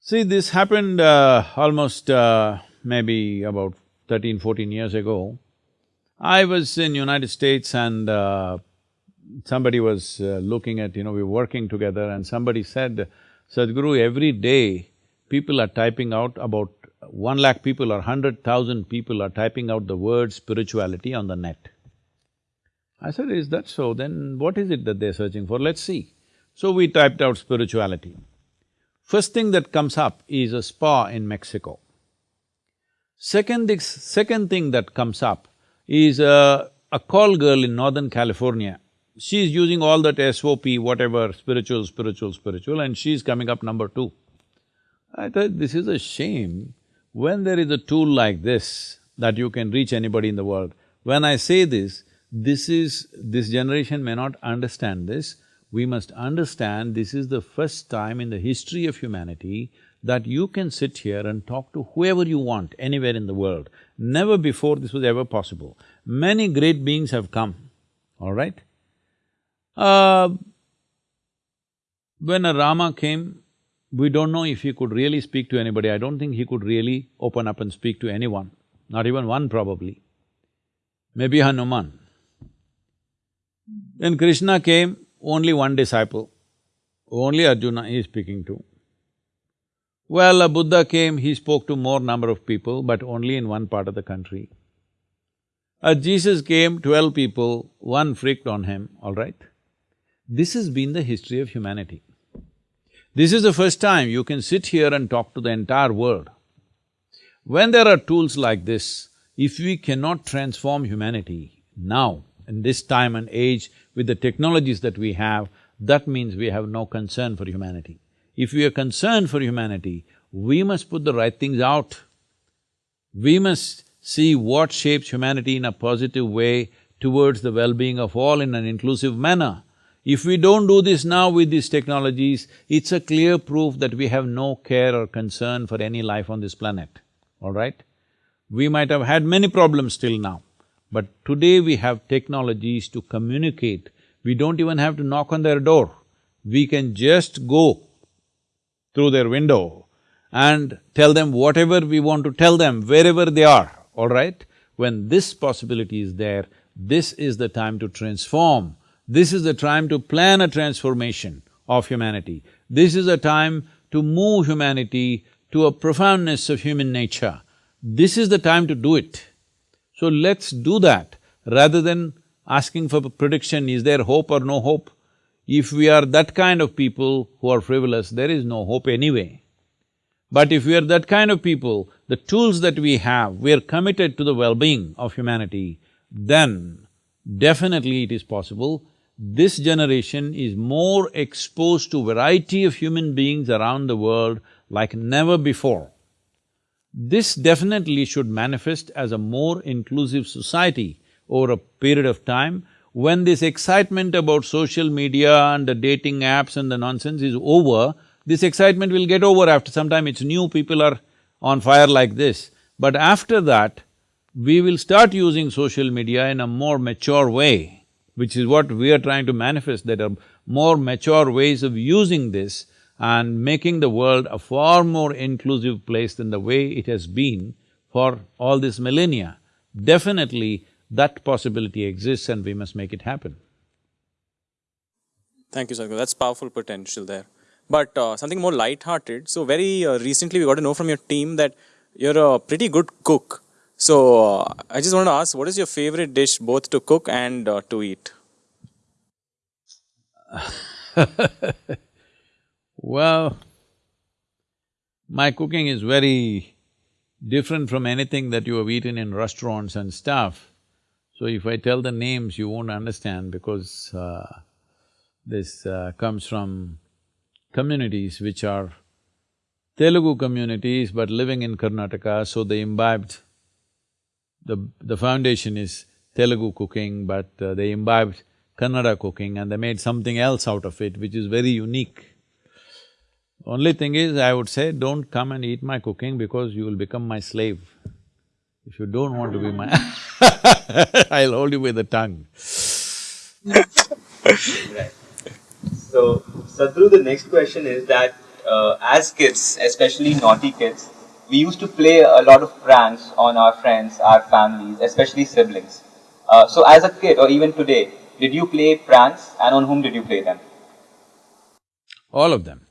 See, this happened uh, almost uh, maybe about 13, 14 years ago. I was in United States and uh, somebody was uh, looking at, you know, we were working together and somebody said, Sadhguru, every day people are typing out about one lakh people or hundred thousand people are typing out the word spirituality on the net. I said, is that so? Then what is it that they're searching for? Let's see. So we typed out spirituality. First thing that comes up is a spa in Mexico. Second thing, second thing that comes up is a, a call girl in Northern California she's using all that SOP, whatever, spiritual, spiritual, spiritual, and she's coming up number two. I thought this is a shame. When there is a tool like this, that you can reach anybody in the world, when I say this, this is… this generation may not understand this, we must understand this is the first time in the history of humanity that you can sit here and talk to whoever you want anywhere in the world. Never before this was ever possible. Many great beings have come, all right? Uh, when a Rama came, we don't know if he could really speak to anybody. I don't think he could really open up and speak to anyone, not even one probably. Maybe Hanuman. When Krishna came, only one disciple, only Arjuna he is speaking to. Well, a Buddha came, he spoke to more number of people, but only in one part of the country. A Jesus came, twelve people, one freaked on him, all right? This has been the history of humanity. This is the first time you can sit here and talk to the entire world. When there are tools like this, if we cannot transform humanity now, in this time and age, with the technologies that we have, that means we have no concern for humanity. If we are concerned for humanity, we must put the right things out. We must see what shapes humanity in a positive way towards the well-being of all in an inclusive manner. If we don't do this now with these technologies, it's a clear proof that we have no care or concern for any life on this planet, all right? We might have had many problems till now, but today we have technologies to communicate. We don't even have to knock on their door. We can just go through their window and tell them whatever we want to tell them, wherever they are, all right? When this possibility is there, this is the time to transform. This is the time to plan a transformation of humanity. This is a time to move humanity to a profoundness of human nature. This is the time to do it. So let's do that rather than asking for prediction, is there hope or no hope? If we are that kind of people who are frivolous, there is no hope anyway. But if we are that kind of people, the tools that we have, we are committed to the well-being of humanity, then definitely it is possible. This generation is more exposed to variety of human beings around the world like never before. This definitely should manifest as a more inclusive society over a period of time when this excitement about social media and the dating apps and the nonsense is over, this excitement will get over after some time, it's new, people are on fire like this. But after that, we will start using social media in a more mature way, which is what we are trying to manifest, that are more mature ways of using this and making the world a far more inclusive place than the way it has been for all this millennia. Definitely, that possibility exists and we must make it happen. Thank you, Sadhguru. That's powerful potential there. But uh, something more light-hearted. So very uh, recently, we got to know from your team that you're a pretty good cook. So uh, I just want to ask, what is your favorite dish both to cook and uh, to eat? well, my cooking is very different from anything that you have eaten in restaurants and stuff. So if I tell the names, you won't understand because uh, this uh, comes from communities which are Telugu communities but living in Karnataka, so they imbibed… the… the foundation is Telugu cooking, but uh, they imbibed Kannada cooking and they made something else out of it, which is very unique. Only thing is, I would say, don't come and eat my cooking because you will become my slave. If you don't want to be my I'll hold you with the tongue. right. So, Sadhguru, the next question is that uh, as kids, especially naughty kids, we used to play a lot of pranks on our friends, our families, especially siblings. Uh, so, as a kid or even today, did you play pranks and on whom did you play them? All of them.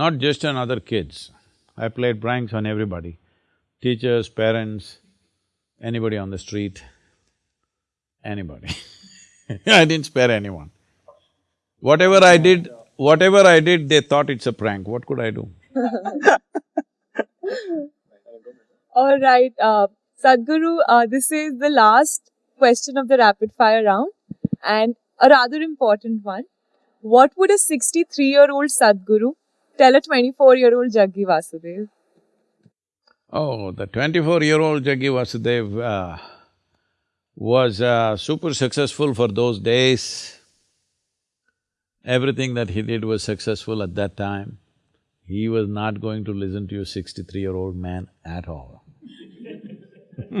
Not just on other kids. I played pranks on everybody teachers, parents, anybody on the street, anybody I didn't spare anyone. Whatever I did, whatever I did, they thought it's a prank, what could I do? All right, uh, Sadhguru, uh, this is the last question of the rapid fire round. And a rather important one. What would a 63 year old Sadhguru tell a 24 year old Jaggi Vasudev? Oh, the twenty-four-year-old Jaggi Vasudev uh, was uh, super successful for those days. Everything that he did was successful at that time. He was not going to listen to a sixty-three-year-old man at all.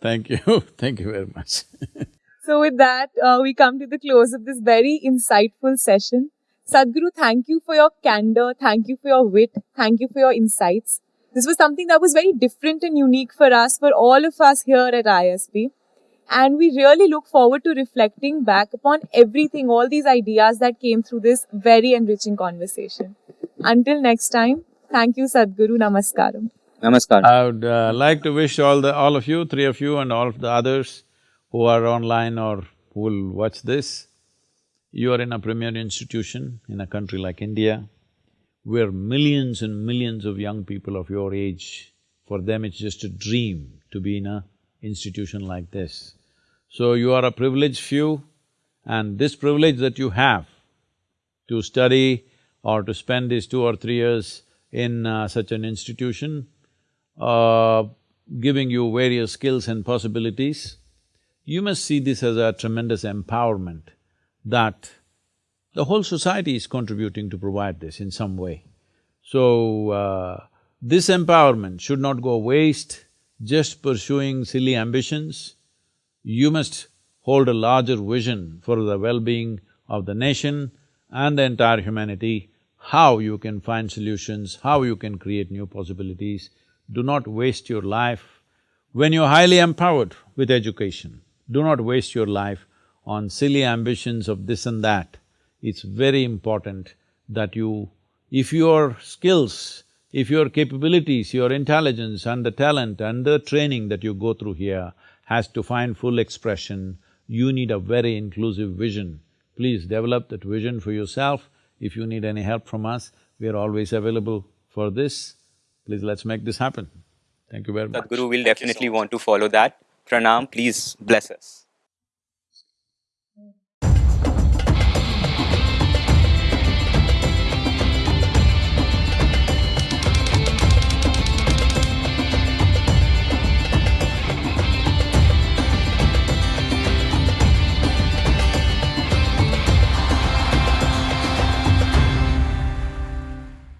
Thank you, thank you very much. So, with that, uh, we come to the close of this very insightful session. Sadhguru, thank you for your candor, thank you for your wit, thank you for your insights. This was something that was very different and unique for us, for all of us here at ISB. And we really look forward to reflecting back upon everything, all these ideas that came through this very enriching conversation. Until next time, thank you, Sadhguru. Namaskaram. Namaskar. I would uh, like to wish all the… all of you, three of you and all of the others who are online or who will watch this, you are in a premier institution in a country like India, where millions and millions of young people of your age, for them it's just a dream to be in a institution like this. So you are a privileged few and this privilege that you have to study or to spend these two or three years in uh, such an institution, uh, giving you various skills and possibilities, you must see this as a tremendous empowerment that the whole society is contributing to provide this in some way. So, uh, this empowerment should not go waste just pursuing silly ambitions. You must hold a larger vision for the well-being of the nation and the entire humanity, how you can find solutions, how you can create new possibilities. Do not waste your life. When you're highly empowered with education, do not waste your life on silly ambitions of this and that. It's very important that you… if your skills, if your capabilities, your intelligence and the talent and the training that you go through here has to find full expression, you need a very inclusive vision. Please develop that vision for yourself. If you need any help from us, we are always available for this. Please let's make this happen. Thank you very much. Sadhguru will definitely want to follow that. Pranam, please bless us.